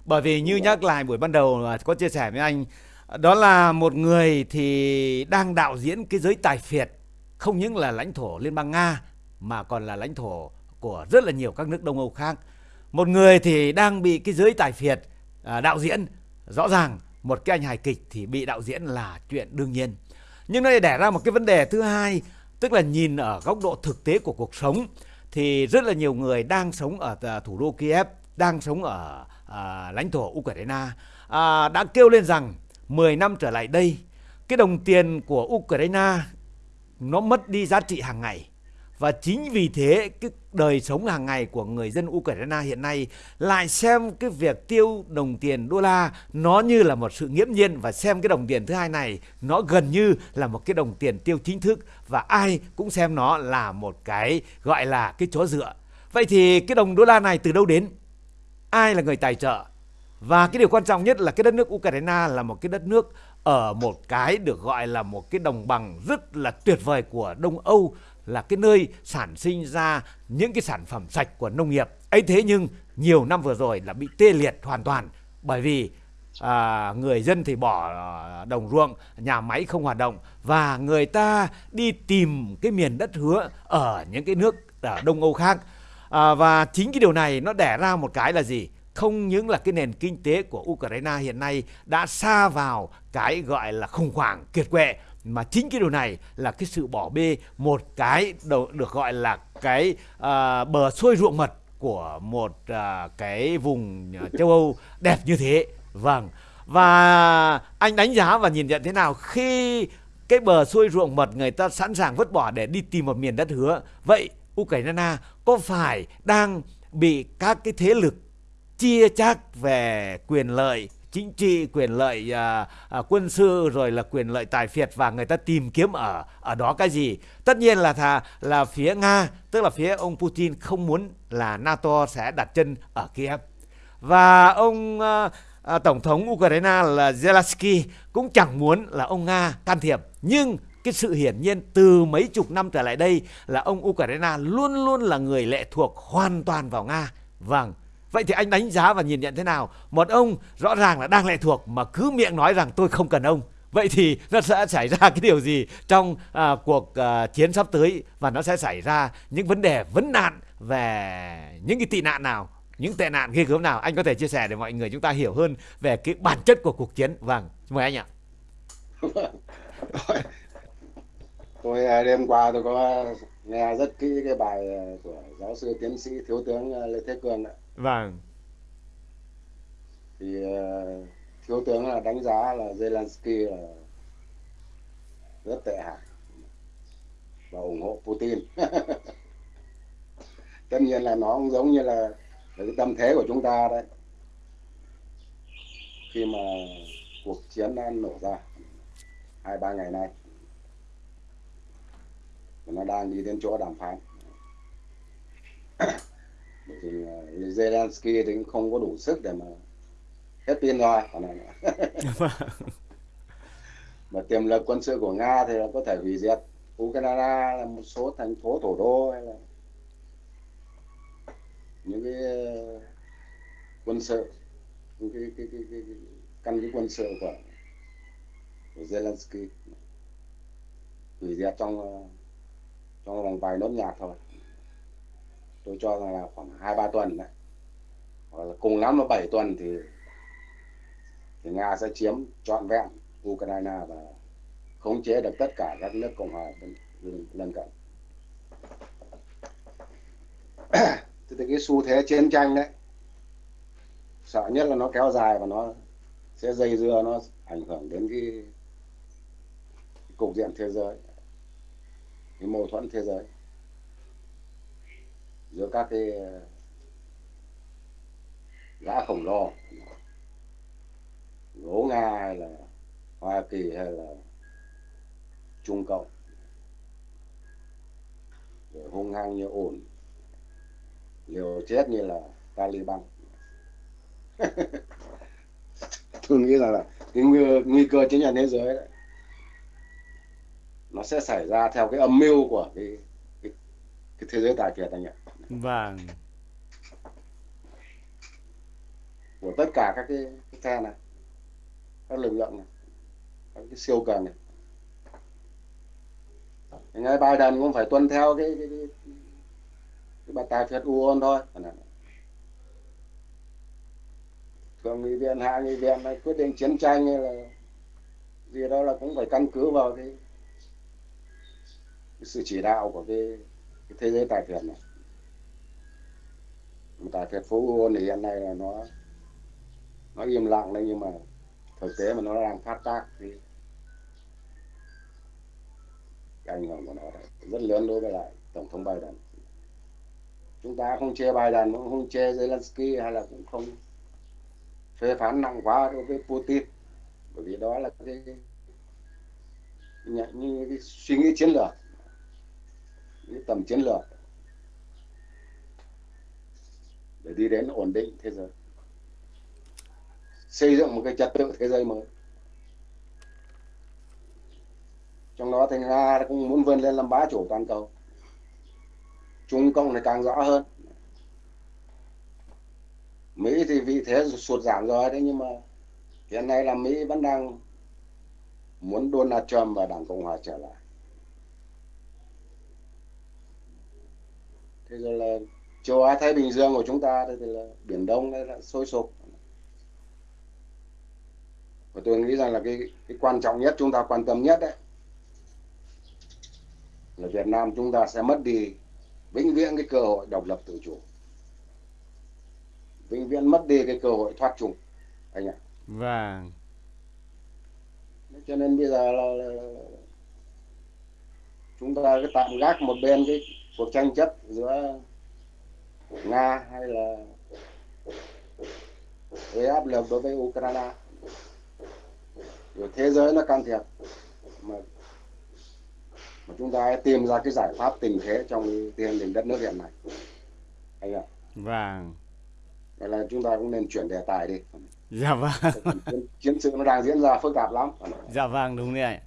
Bởi vì như nhắc lại buổi ban đầu có chia sẻ với anh đó là một người thì đang đạo diễn cái giới tài phiệt không những là lãnh thổ Liên bang Nga mà còn là lãnh thổ của rất là nhiều các nước Đông Âu khác. Một người thì đang bị cái giới tài phiệt à, đạo diễn. Rõ ràng một cái anh hài kịch thì bị đạo diễn là chuyện đương nhiên nhưng nó lại đẻ ra một cái vấn đề thứ hai tức là nhìn ở góc độ thực tế của cuộc sống thì rất là nhiều người đang sống ở à, thủ đô Kiev đang sống ở à, lãnh thổ Ukraine à, đã kêu lên rằng 10 năm trở lại đây cái đồng tiền của Ukraine nó mất đi giá trị hàng ngày và chính vì thế, cái đời sống hàng ngày của người dân Ukraine hiện nay lại xem cái việc tiêu đồng tiền đô la nó như là một sự nghiễm nhiên và xem cái đồng tiền thứ hai này nó gần như là một cái đồng tiền tiêu chính thức và ai cũng xem nó là một cái gọi là cái chỗ dựa. Vậy thì cái đồng đô la này từ đâu đến? Ai là người tài trợ? và cái điều quan trọng nhất là cái đất nước Ukraine là một cái đất nước ở một cái được gọi là một cái đồng bằng rất là tuyệt vời của Đông Âu là cái nơi sản sinh ra những cái sản phẩm sạch của nông nghiệp. Ấy thế nhưng nhiều năm vừa rồi là bị tê liệt hoàn toàn bởi vì à, người dân thì bỏ à, đồng ruộng nhà máy không hoạt động và người ta đi tìm cái miền đất hứa ở những cái nước ở Đông Âu khác. À, và chính cái điều này nó đẻ ra một cái là gì? Không những là cái nền kinh tế của Ukraine hiện nay đã xa vào cái gọi là khủng hoảng kiệt quệ mà chính cái điều này là cái sự bỏ bê một cái được gọi là cái uh, bờ xuôi ruộng mật của một uh, cái vùng à, châu Âu đẹp như thế. Vâng. Và anh đánh giá và nhìn nhận thế nào khi cái bờ xuôi ruộng mật người ta sẵn sàng vứt bỏ để đi tìm một miền đất hứa? Vậy Ukraine có phải đang bị các cái thế lực chia chác về quyền lợi chính trị quyền lợi à, à, quân sự rồi là quyền lợi tài phiệt và người ta tìm kiếm ở ở đó cái gì? Tất nhiên là thà là phía nga tức là phía ông putin không muốn là nato sẽ đặt chân ở kiev. Và ông à, à, tổng thống ukraine là zelensky cũng chẳng muốn là ông nga can thiệp. Nhưng cái sự hiển nhiên từ mấy chục năm trở lại đây là ông Ukraine luôn luôn là người lệ thuộc hoàn toàn vào Nga. Vâng, Vậy thì anh đánh giá và nhìn nhận thế nào? Một ông rõ ràng là đang lệ thuộc mà cứ miệng nói rằng tôi không cần ông. Vậy thì nó sẽ xảy ra cái điều gì trong à, cuộc à, chiến sắp tới và nó sẽ xảy ra những vấn đề vấn nạn về những cái tị nạn nào, những tệ nạn ghê gớm nào anh có thể chia sẻ để mọi người chúng ta hiểu hơn về cái bản chất của cuộc chiến. Vâng, mời anh ạ. tôi à, đêm qua tôi có nghe rất kỹ cái bài à, của giáo sư tiến sĩ thiếu tướng à, Lê Thế Cường ạ Vâng. Thì uh, thiếu tướng là đánh giá là Zelensky là rất tệ hại và ủng hộ Putin. Tất nhiên là nó cũng giống như là, là cái tâm thế của chúng ta đấy. Khi mà cuộc chiến đã nổ ra hai ba ngày nay nó đang đi đến chỗ đàm phán thì Zelensky thì cũng không có đủ sức để mà hết pin rồi. Mà tiềm lực quân sự của Nga thì là có thể hủy diệt Ukraine là một số thành phố thủ đô hay là những cái ờ, quân sự những cái, cái, cái, cái, cái căn cứ quân sự của, của Zelensky hủy diệt trong ờ, trong vòng vài nốt nhạc thôi tôi cho rằng là khoảng hai ba tuần đấy. Hoặc là cùng lắm là 7 tuần thì thì nga sẽ chiếm trọn vẹn ukraine và khống chế được tất cả các nước cộng hòa lân cận. Thì cái xu thế chiến tranh đấy sợ nhất là nó kéo dài và nó sẽ dây dưa nó ảnh hưởng đến cái, cái cục diện thế giới cái mâu thuẫn thế giới giữa các cái ờ, gã khổng lồ gỗ nga hay là hoa kỳ hay là trung cộng rồi hung hăng như ổn liều chết như là taliban. Tôi nghĩ rằng là cái nguy, nguy cơ chiến tranh thế giới đấy nó sẽ xảy ra theo cái âm mưu của cái cái, cái thế giới tài phiệt anh ạ. Vâng. Của tất cả các cái, cái phe này, các lực lượng này, các cái siêu cường này. Ngay Biden cũng phải tuân theo cái cái, cái, cái bà tài phiệt uôn thôi. Thường nghị viện, hạ nghị viện này quyết định chiến tranh hay là gì đó là cũng phải căn cứ vào cái, cái sự chỉ đạo của cái, cái thế giới tài phiệt này tại thành phố Uôn thì hiện nay là nó nó im lặng đấy, nhưng mà thực tế mà nó đang phát tác thì cái ảnh hưởng của nó rất lớn đối với lại tổng thống Biden. Chúng ta không chê Biden, cũng không chê Zelensky hay là cũng không phê phán nặng quá đối với Putin. Bởi vì đó là cái như cái suy nghĩ chiến lược, cái tầm chiến lược. Để đi đến ổn định thế giới. Xây dựng một cái trật tự thế giới mới. Trong đó thì nga cũng muốn vươn lên làm bá chủ toàn cầu. Trung cộng này càng rõ hơn. Mỹ thì vị thế sụt giảm rồi đấy, nhưng mà hiện nay là mỹ vẫn đang muốn Donald Trump và đảng cộng hòa trở lại. Thế rồi là châu Á Thái Bình Dương của chúng ta thì là biển Đông đây là sôi sục. Và tôi nghĩ rằng là cái cái quan trọng nhất chúng ta quan tâm nhất đấy là Việt Nam chúng ta sẽ mất đi vĩnh viễn cái cơ hội độc lập tự chủ. Vĩnh viễn mất đi cái cơ hội thoát trùng anh ạ. Vâng. Cho nên bây giờ là, là, là chúng ta cứ tạm gác một bên cái cuộc tranh chấp giữa nga hay là gây áp lực đối với ukraine? Rồi thế giới nó can thiệp mà mà chúng ta hãy tìm ra cái giải pháp tình thế trong tình hình đất nước hiện nay. Anh ạ. Vâng. Vậy là chúng ta cũng nên chuyển đề tài đi. Dạ vâng. Chiến, chiến sự nó đang diễn ra phức tạp lắm. Dạ vâng đúng đấy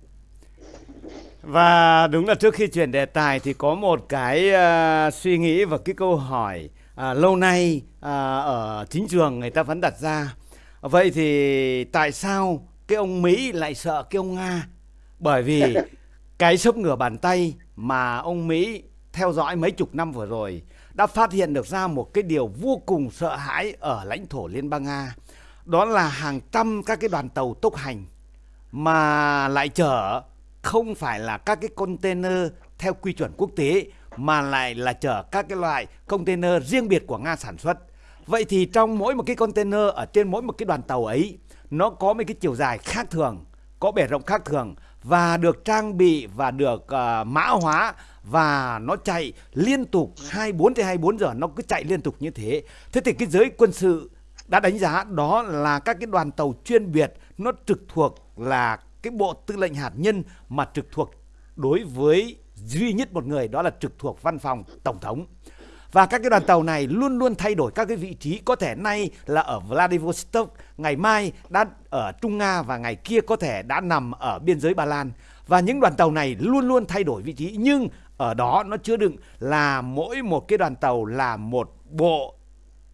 và đúng là trước khi chuyển đề tài thì có một cái uh, suy nghĩ và cái câu hỏi uh, lâu nay uh, ở chính trường người ta vẫn đặt ra. Vậy thì tại sao cái ông Mỹ lại sợ cái ông Nga? Bởi vì cái sốc ngửa bàn tay mà ông Mỹ theo dõi mấy chục năm vừa rồi đã phát hiện được ra một cái điều vô cùng sợ hãi ở lãnh thổ Liên bang Nga. Đó là hàng trăm các cái đoàn tàu tốc hành mà lại chở không phải là các cái container theo quy chuẩn quốc tế mà lại là chở các cái loại container riêng biệt của Nga sản xuất. Vậy thì trong mỗi một cái container ở trên mỗi một cái đoàn tàu ấy nó có một cái chiều dài khác thường, có bề rộng khác thường và được trang bị và được uh, mã hóa và nó chạy liên tục 24 trên 24 giờ nó cứ chạy liên tục như thế. Thế thì cái giới quân sự đã đánh giá đó là các cái đoàn tàu chuyên biệt nó trực thuộc là cái bộ tư lệnh hạt nhân mà trực thuộc đối với duy nhất một người đó là trực thuộc văn phòng tổng thống. Và các cái đoàn tàu này luôn luôn thay đổi các cái vị trí. Có thể nay là ở Vladivostok Ngày mai đã ở Trung Nga Và ngày kia có thể đã nằm ở biên giới Ba Lan. Và những đoàn tàu này luôn luôn thay đổi vị trí. Nhưng ở đó nó chứa đựng là mỗi một cái đoàn tàu là một bộ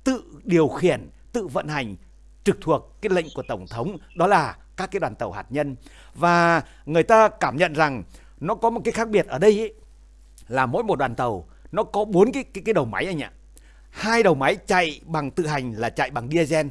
tự điều khiển, tự vận hành trực thuộc cái lệnh của Tổng thống. Đó là các cái đoàn tàu hạt nhân. Và người ta cảm nhận rằng nó có một cái khác biệt ở đây ý, là mỗi một đoàn tàu nó có bốn cái, cái cái đầu máy anh ạ. Hai đầu máy chạy bằng tự hành là chạy bằng diesel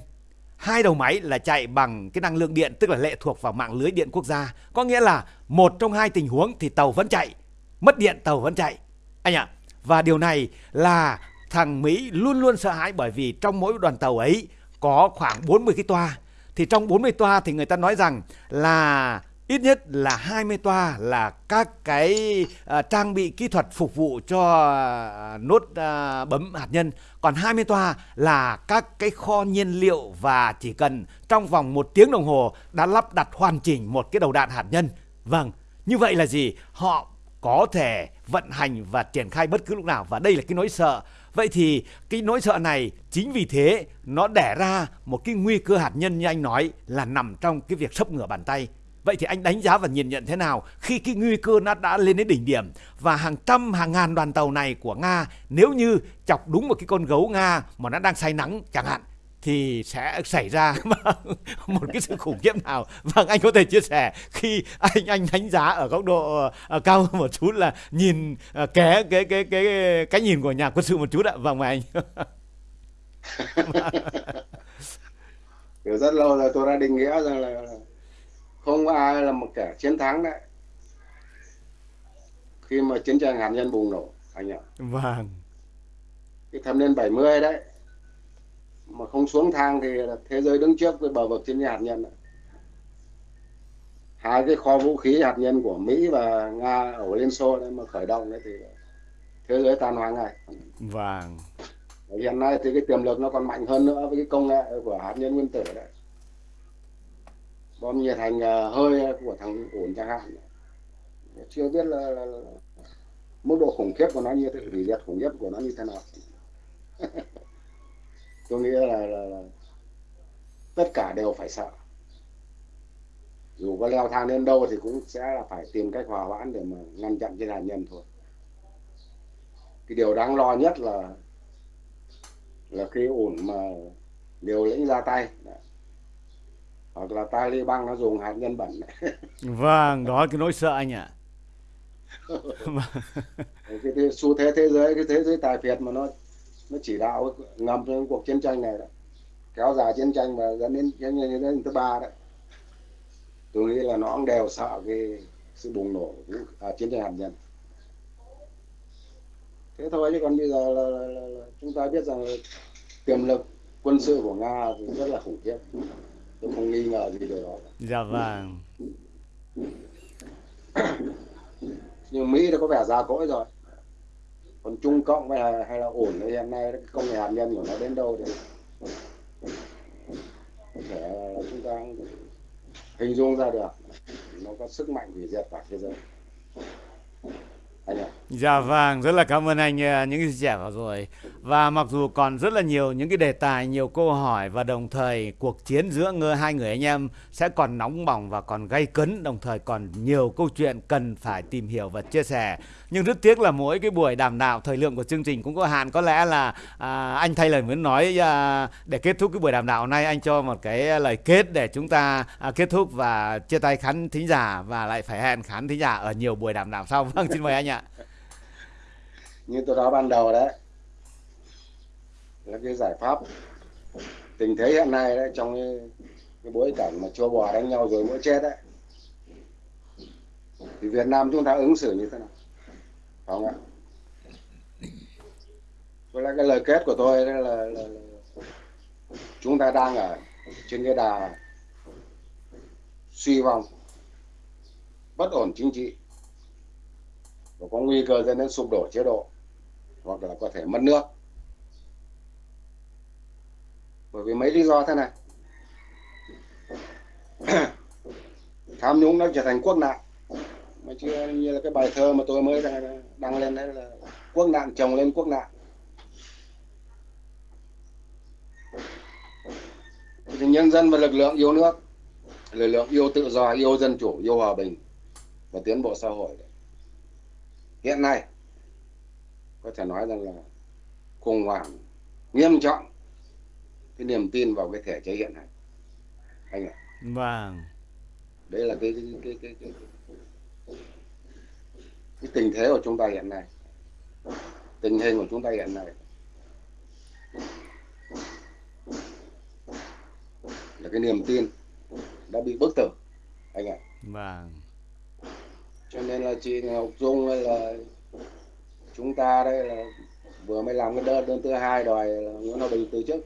hai đầu máy là chạy bằng cái năng lượng điện tức là lệ thuộc vào mạng lưới điện quốc gia. Có nghĩa là một trong hai tình huống thì tàu vẫn chạy mất điện tàu vẫn chạy anh ạ. Và điều này là thằng Mỹ luôn luôn sợ hãi bởi vì trong mỗi đoàn tàu ấy có khoảng 40 cái toa. Thì trong 40 toa thì người ta nói rằng là ít nhất là 20 toa là các cái uh, trang bị kỹ thuật phục vụ cho uh, nốt uh, bấm hạt nhân. Còn 20 toa là các cái kho nhiên liệu và chỉ cần trong vòng một tiếng đồng hồ đã lắp đặt hoàn chỉnh một cái đầu đạn hạt nhân. Vâng như vậy là gì? Họ có thể vận hành và triển khai bất cứ lúc nào và đây là cái nỗi sợ. Vậy thì cái nỗi sợ này chính vì thế nó đẻ ra một cái nguy cơ hạt nhân như anh nói là nằm trong cái việc sấp ngửa bàn tay. Vậy thì anh đánh giá và nhìn nhận thế nào khi cái nguy cơ nó đã lên đến đỉnh điểm? Và hàng trăm hàng ngàn đoàn tàu này của Nga nếu như chọc đúng một cái con gấu Nga mà nó đang say nắng chẳng hạn thì sẽ xảy ra một cái sự khủng khiếp nào? Vâng anh có thể chia sẻ khi anh anh đánh giá ở góc độ uh, cao hơn một chút là nhìn uh, ké cái cái cái cái nhìn của nhà quân sự một chút ạ. Vâng mời anh. Rất lâu rồi tôi đã định nghĩa rằng là không có ai là một kẻ chiến thắng đấy. Khi mà chiến tranh hạt nhân bùng nổ anh ạ. Vâng. Cái thập niên 70 đấy mà không xuống thang thì thế giới đứng trước với bờ vực chiến tranh hạt nhân hai cái kho vũ khí hạt nhân của Mỹ và Nga ở Liên Xô đấy mà khởi động đấy thì thế giới tan hoang ngay. Vâng. Hiện nay thì cái tiềm lực nó còn mạnh hơn nữa với cái công nghệ của hạt nhân nguyên tử đấy bom nhiệt thành ờ, hơi ờ, của thằng ổn chẳng hạn. Chưa biết là, là, là mức độ khủng khiếp của nó như thế hủy diệt khủng khiếp của nó như thế nào. Tôi nghĩ là, là, là tất cả đều phải sợ. Dù có leo thang đến đâu thì cũng sẽ là phải tìm cách hòa hoãn để mà ngăn chặn trên hạt nhân thôi. Cái điều đáng lo nhất là là khi ổn mà liều lĩnh ra tay hoặc là Taliban nó dùng hạt nhân bẩn. Vâng đó cái nỗi sợ anh ạ. Cái, cái xu thế thế giới cái thế giới tài phiệt mà nó nó chỉ đạo ngầm trong cuộc chiến tranh này đó. Kéo dài chiến tranh và dẫn đến chiến tranh đến thứ ba đấy tôi nghĩ là nó cũng đều sợ cái sự bùng nổ à, chiến tranh hạt nhân. Thế thôi chứ còn bây giờ là, là, là, là chúng ta biết rằng là tiềm lực quân sự của nga thì rất là khủng khiếp tôi không nghi ngờ gì điều đó dạ vâng. Nhưng mỹ đã có vẻ già cỗi rồi. Còn trung cộng hay là, hay là ổn thì hiện nay công nghệ hạt nhân của nó đến đâu thì có thể chúng ta hình dung ra được. Nó có sức mạnh hủy diệt cả thế giới Dạ vâng, rất là cảm ơn anh à, những chia sẻ vừa rồi. Và mặc dù còn rất là nhiều những cái đề tài, nhiều câu hỏi và đồng thời cuộc chiến giữa ngơ hai người anh em sẽ còn nóng bỏng và còn gay cấn, đồng thời còn nhiều câu chuyện cần phải tìm hiểu và chia sẻ. Nhưng rất tiếc là mỗi cái buổi đàm đạo thời lượng của chương trình cũng có hạn. Có lẽ là à, anh thay lời muốn nói à, để kết thúc cái buổi đàm đạo này anh cho một cái lời kết để chúng ta à, kết thúc và chia tay khán thính giả và lại phải hẹn khán thính giả ở nhiều buổi đàm đạo sau. Vâng, xin mời anh ạ như tôi nói ban đầu đấy là cái giải pháp tình thế hiện nay đấy trong cái, cái bối cảnh mà chua bò đánh nhau rồi mỗi chết đấy thì Việt Nam chúng ta ứng xử như thế nào không ạ. Với lại cái lời kết của tôi là, là, là, là chúng ta đang ở trên cái đà suy vong bất ổn chính trị và có nguy cơ dẫn đến sụp đổ chế độ hoặc là có thể mất nước. Bởi vì mấy lý do thế này. Tham nhũng nó trở thành quốc nạn mà chưa như là cái bài thơ mà tôi mới đăng, đăng lên đấy là quốc nạn chồng lên quốc nạn. Thì nhân dân và lực lượng yêu nước lực lượng yêu tự do yêu dân chủ yêu hòa bình và tiến bộ xã hội. Hiện nay có thể nói rằng là khủng hoảng nghiêm trọng cái niềm tin vào cái thể chế hiện hành. Anh ạ. Vâng. Đây là cái cái cái, cái, cái, cái tình thế của chúng ta hiện nay tình hình của chúng ta hiện nay là cái niềm tin đã bị bức tử anh ạ. Vâng. Cho nên là chị Ngọc Dung là chúng ta đây là vừa mới làm cái đơn đơn thứ hai đòi Nguyễn Hòa Bình từ chức.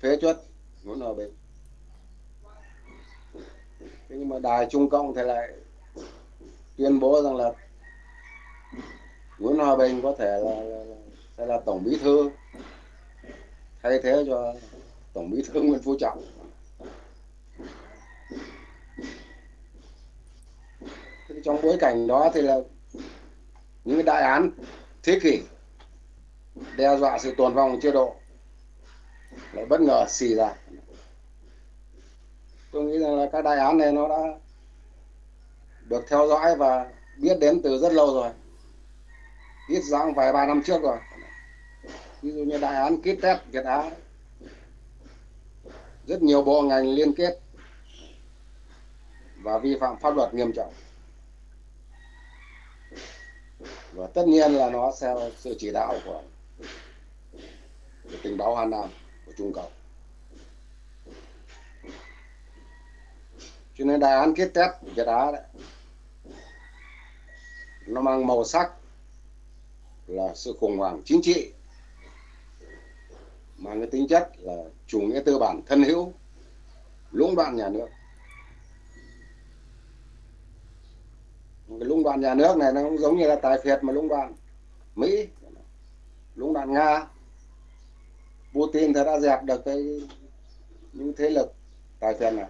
Phế chuất Nguyễn Hòa Bình. Thế nhưng mà đài Trung Cộng thì lại tuyên bố rằng là Nguyễn Hòa Bình có thể là, là, là sẽ là tổng bí thư thay thế cho tổng bí thư Nguyễn Phú Trọng. Trong bối cảnh đó thì là những cái đại án thế kỷ đe dọa sự tồn vong chế độ lại bất ngờ xì ra. Tôi nghĩ rằng là các đại án này nó đã được theo dõi và biết đến từ rất lâu rồi. Ít rằng vài ba năm trước rồi. Ví dụ như đại án kit test Việt Á. Rất nhiều bộ ngành liên kết và vi phạm pháp luật nghiêm trọng. Và tất nhiên là nó theo sự chỉ đạo của, của tình báo Hà Nam của Trung Cộng. Cho nên đại án kết test Việt Á đấy nó mang màu sắc là sự khủng hoảng chính trị, mang cái tính chất là chủ nghĩa tư bản thân hữu, lũng đoạn nhà nước. Cái lũng đoạn nhà nước này nó cũng giống như là tài phiệt mà lũng đoạn Mỹ. Lũng đoạn Nga. Putin thì đã dẹp được cái, những thế lực tài phiệt này.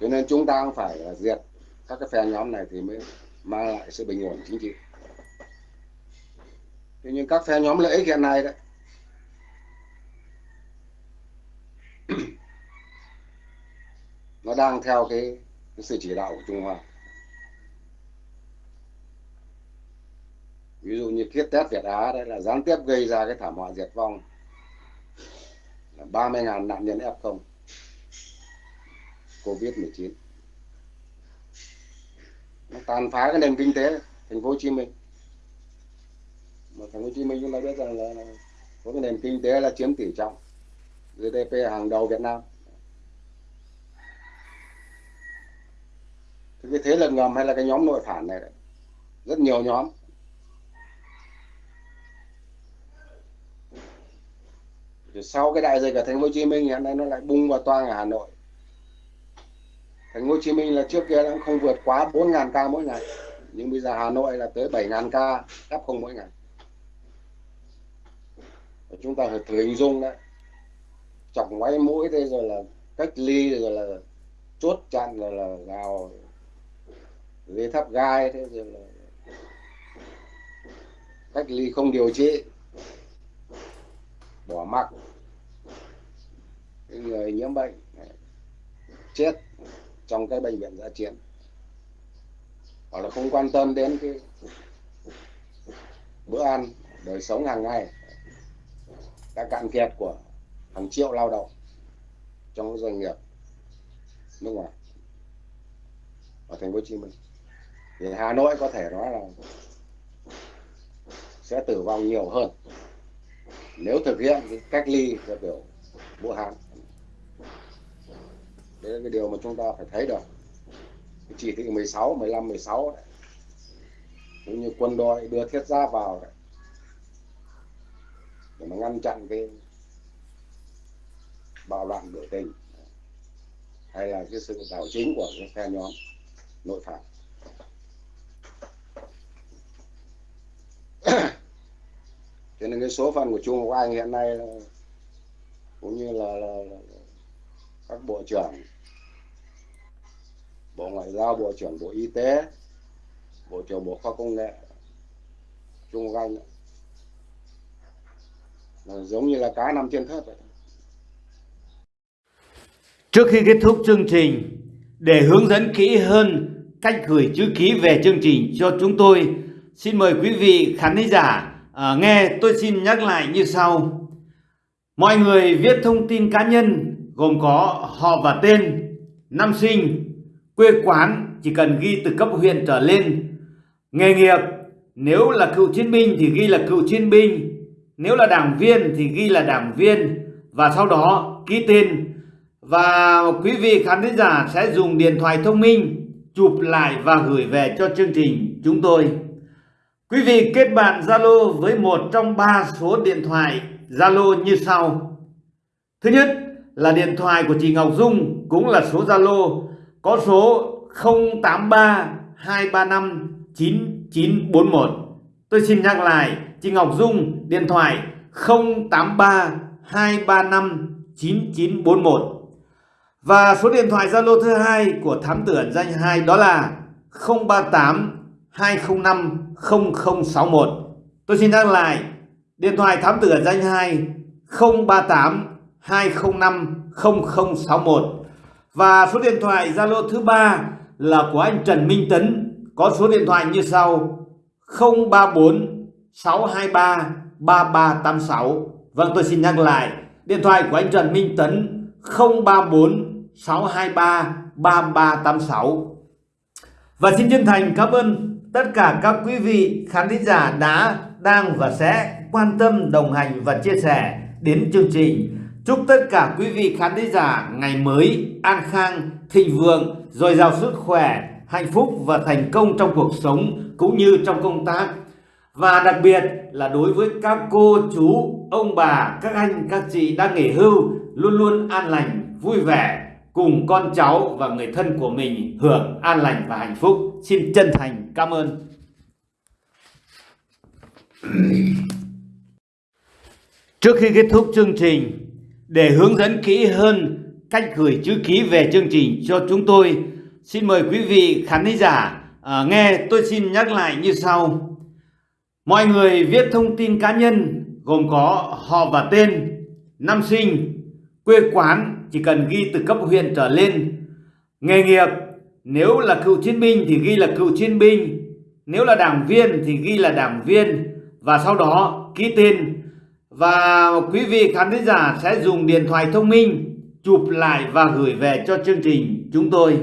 Cho nên chúng ta cũng phải diệt các cái phe nhóm này thì mới mang lại sự bình ổn chính trị. Tuy nhiên các phe nhóm lợi ích hiện nay đấy nó đang theo cái, cái sự chỉ đạo của Trung Hoa. Ví dụ như kiết test Việt Á đấy là gián tiếp gây ra cái thảm họa diệt vong là 30.000 nạn nhân F0 Covid-19 nó tàn phá cái nền kinh tế thành phố Hồ Chí Minh. Mà thành phố Hồ Chí Minh chúng ta biết rằng là, là có cái nền kinh tế là chiếm tỷ trọng GDP hàng đầu Việt Nam. Thì cái thế lực ngầm hay là cái nhóm nội phản này đấy, rất nhiều nhóm. Rồi sau cái đại dịch ở thành phố Hồ Chí Minh hiện nay nó lại bung vào toang ở Hà Nội thành phố Hồ Chí Minh là trước kia cũng không vượt quá 4.000 ca mỗi ngày. Nhưng bây giờ Hà Nội là tới 7.000 ca F0 mỗi ngày. Và chúng ta phải thử hình dung đấy. Chọc ngoáy mũi đây rồi là cách ly, rồi là chốt chặn, rồi là gào dây thắp gai thế rồi là cách ly không điều trị. Bỏ mặc. Người nhiễm bệnh, chết trong cái bệnh viện giã chiến. Hoặc là không quan tâm đến cái bữa ăn, đời sống hàng ngày đã cạn kiệt của hàng triệu lao động trong doanh nghiệp nước ngoài ở thành phố Hồ Chí Minh. Thì Hà Nội có thể nói là sẽ tử vong nhiều hơn nếu thực hiện cái cách ly theo kiểu Vũ Hán đấy là cái điều mà chúng ta phải thấy được cái chỉ thị 16, 15, 16 đấy. cũng như quân đội đưa thiết giáp vào đấy. để mà ngăn chặn cái bạo loạn biểu tình hay là cái sự đảo chính của cái phe nhóm nội phản cho nên cái số phận của Trung Quốc Anh hiện nay cũng như là, là, là các bộ trưởng bộ ngoại giao bộ trưởng bộ y tế bộ trưởng bộ khoa công nghệ Trung Quốc Anh là giống như là cá nằm trên thớt vậy Trước khi kết thúc chương trình, để hướng dẫn kỹ hơn cách gửi chữ ký về chương trình cho chúng tôi, xin mời quý vị khán thính giả à, nghe tôi xin nhắc lại như sau. Mọi người viết thông tin cá nhân gồm có họ và tên, năm sinh, quê quán chỉ cần ghi từ cấp huyện trở lên, nghề nghiệp nếu là cựu chiến binh thì ghi là cựu chiến binh, nếu là đảng viên thì ghi là đảng viên và sau đó ký tên và quý vị khán thính giả sẽ dùng điện thoại thông minh chụp lại và gửi về cho chương trình chúng tôi. Quý vị kết bạn Zalo với một trong ba số điện thoại Zalo như sau. Thứ nhất là điện thoại của chị Ngọc Dung, cũng là số Zalo, có số 083 235 9941. Tôi xin nhắc lại, chị Ngọc Dung, điện thoại 083 235 9941. Và số điện thoại Zalo thứ hai của thám tử ẩn danh 2 đó là 038 205 0061. Tôi xin nhắc lại, điện thoại thám tử ẩn danh 2 038 205 0061. Và số điện thoại Zalo thứ ba là của anh Trần Minh Tấn có số điện thoại như sau 034 623 3386. Vâng tôi xin nhắc lại điện thoại của anh Trần Minh Tấn 034 623 3386. Và xin chân thành cảm ơn tất cả các quý vị khán thính giả đã, đang và sẽ quan tâm, đồng hành và chia sẻ đến chương trình. Chúc tất cả quý vị khán thính giả ngày mới an khang, thịnh vượng, dồi dào sức khỏe, hạnh phúc và thành công trong cuộc sống cũng như trong công tác. Và đặc biệt là đối với các cô, chú, ông bà, các anh, các chị đang nghỉ hưu luôn luôn an lành, vui vẻ cùng con cháu và người thân của mình hưởng an lành và hạnh phúc. Xin chân thành cảm ơn. Trước khi kết thúc chương trình, để hướng dẫn kỹ hơn cách gửi chữ ký về chương trình cho chúng tôi, xin mời quý vị khán thính giả à, nghe tôi xin nhắc lại như sau. Mọi người viết thông tin cá nhân gồm có họ và tên, năm sinh, quê quán chỉ cần ghi từ cấp huyện trở lên, nghề nghiệp nếu là cựu chiến binh thì ghi là cựu chiến binh nếu là đảng viên thì ghi là đảng viên và sau đó ký tên và quý vị khán thính giả sẽ dùng điện thoại thông minh chụp lại và gửi về cho chương trình chúng tôi.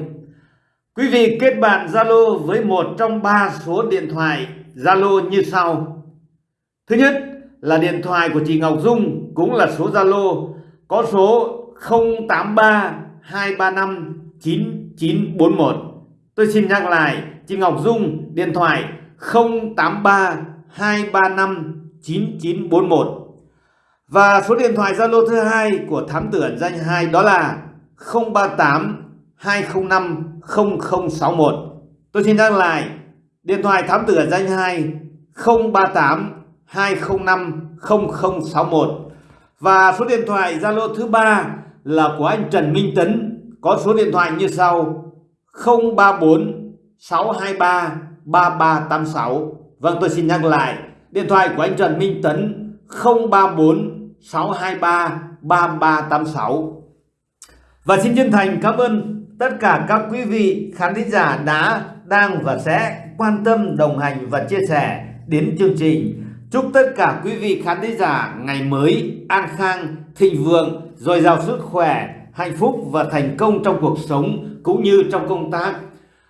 Quý vị kết bạn Zalo với một trong ba số điện thoại Zalo như sau. Thứ nhất là điện thoại của chị Ngọc Dung, cũng là số Zalo, có số 083 235 9941 tôi xin nhắc lại, chị Ngọc Dung, điện thoại 083 235 9941 và số điện thoại Zalo thứ hai của thám tử ẩn danh 2 đó là 038 205 0061 tôi xin nhắc lại, điện thoại thám tử ẩn danh 2 038 205 0061 và số điện thoại Zalo thứ ba là của anh Trần Minh Tấn, có số điện thoại như sau 034 623 3386 Vâng tôi xin nhắc lại, điện thoại của anh Trần Minh Tấn 034 623 3386 và xin chân thành cảm ơn tất cả các quý vị khán thính giả đã, đang và sẽ quan tâm, đồng hành và chia sẻ đến chương trình. Chúc tất cả quý vị khán thính giả ngày mới an khang, thịnh vượng, dồi dào sức khỏe, hạnh phúc và thành công trong cuộc sống cũng như trong công tác.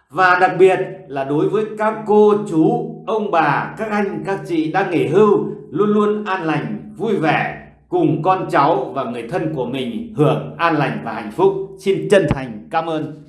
Và đặc biệt là đối với các cô, chú, ông bà, các anh, các chị đang nghỉ hưu, luôn luôn an lành, vui vẻ cùng con cháu và người thân của mình hưởng an lành và hạnh phúc. Xin chân thành cảm ơn.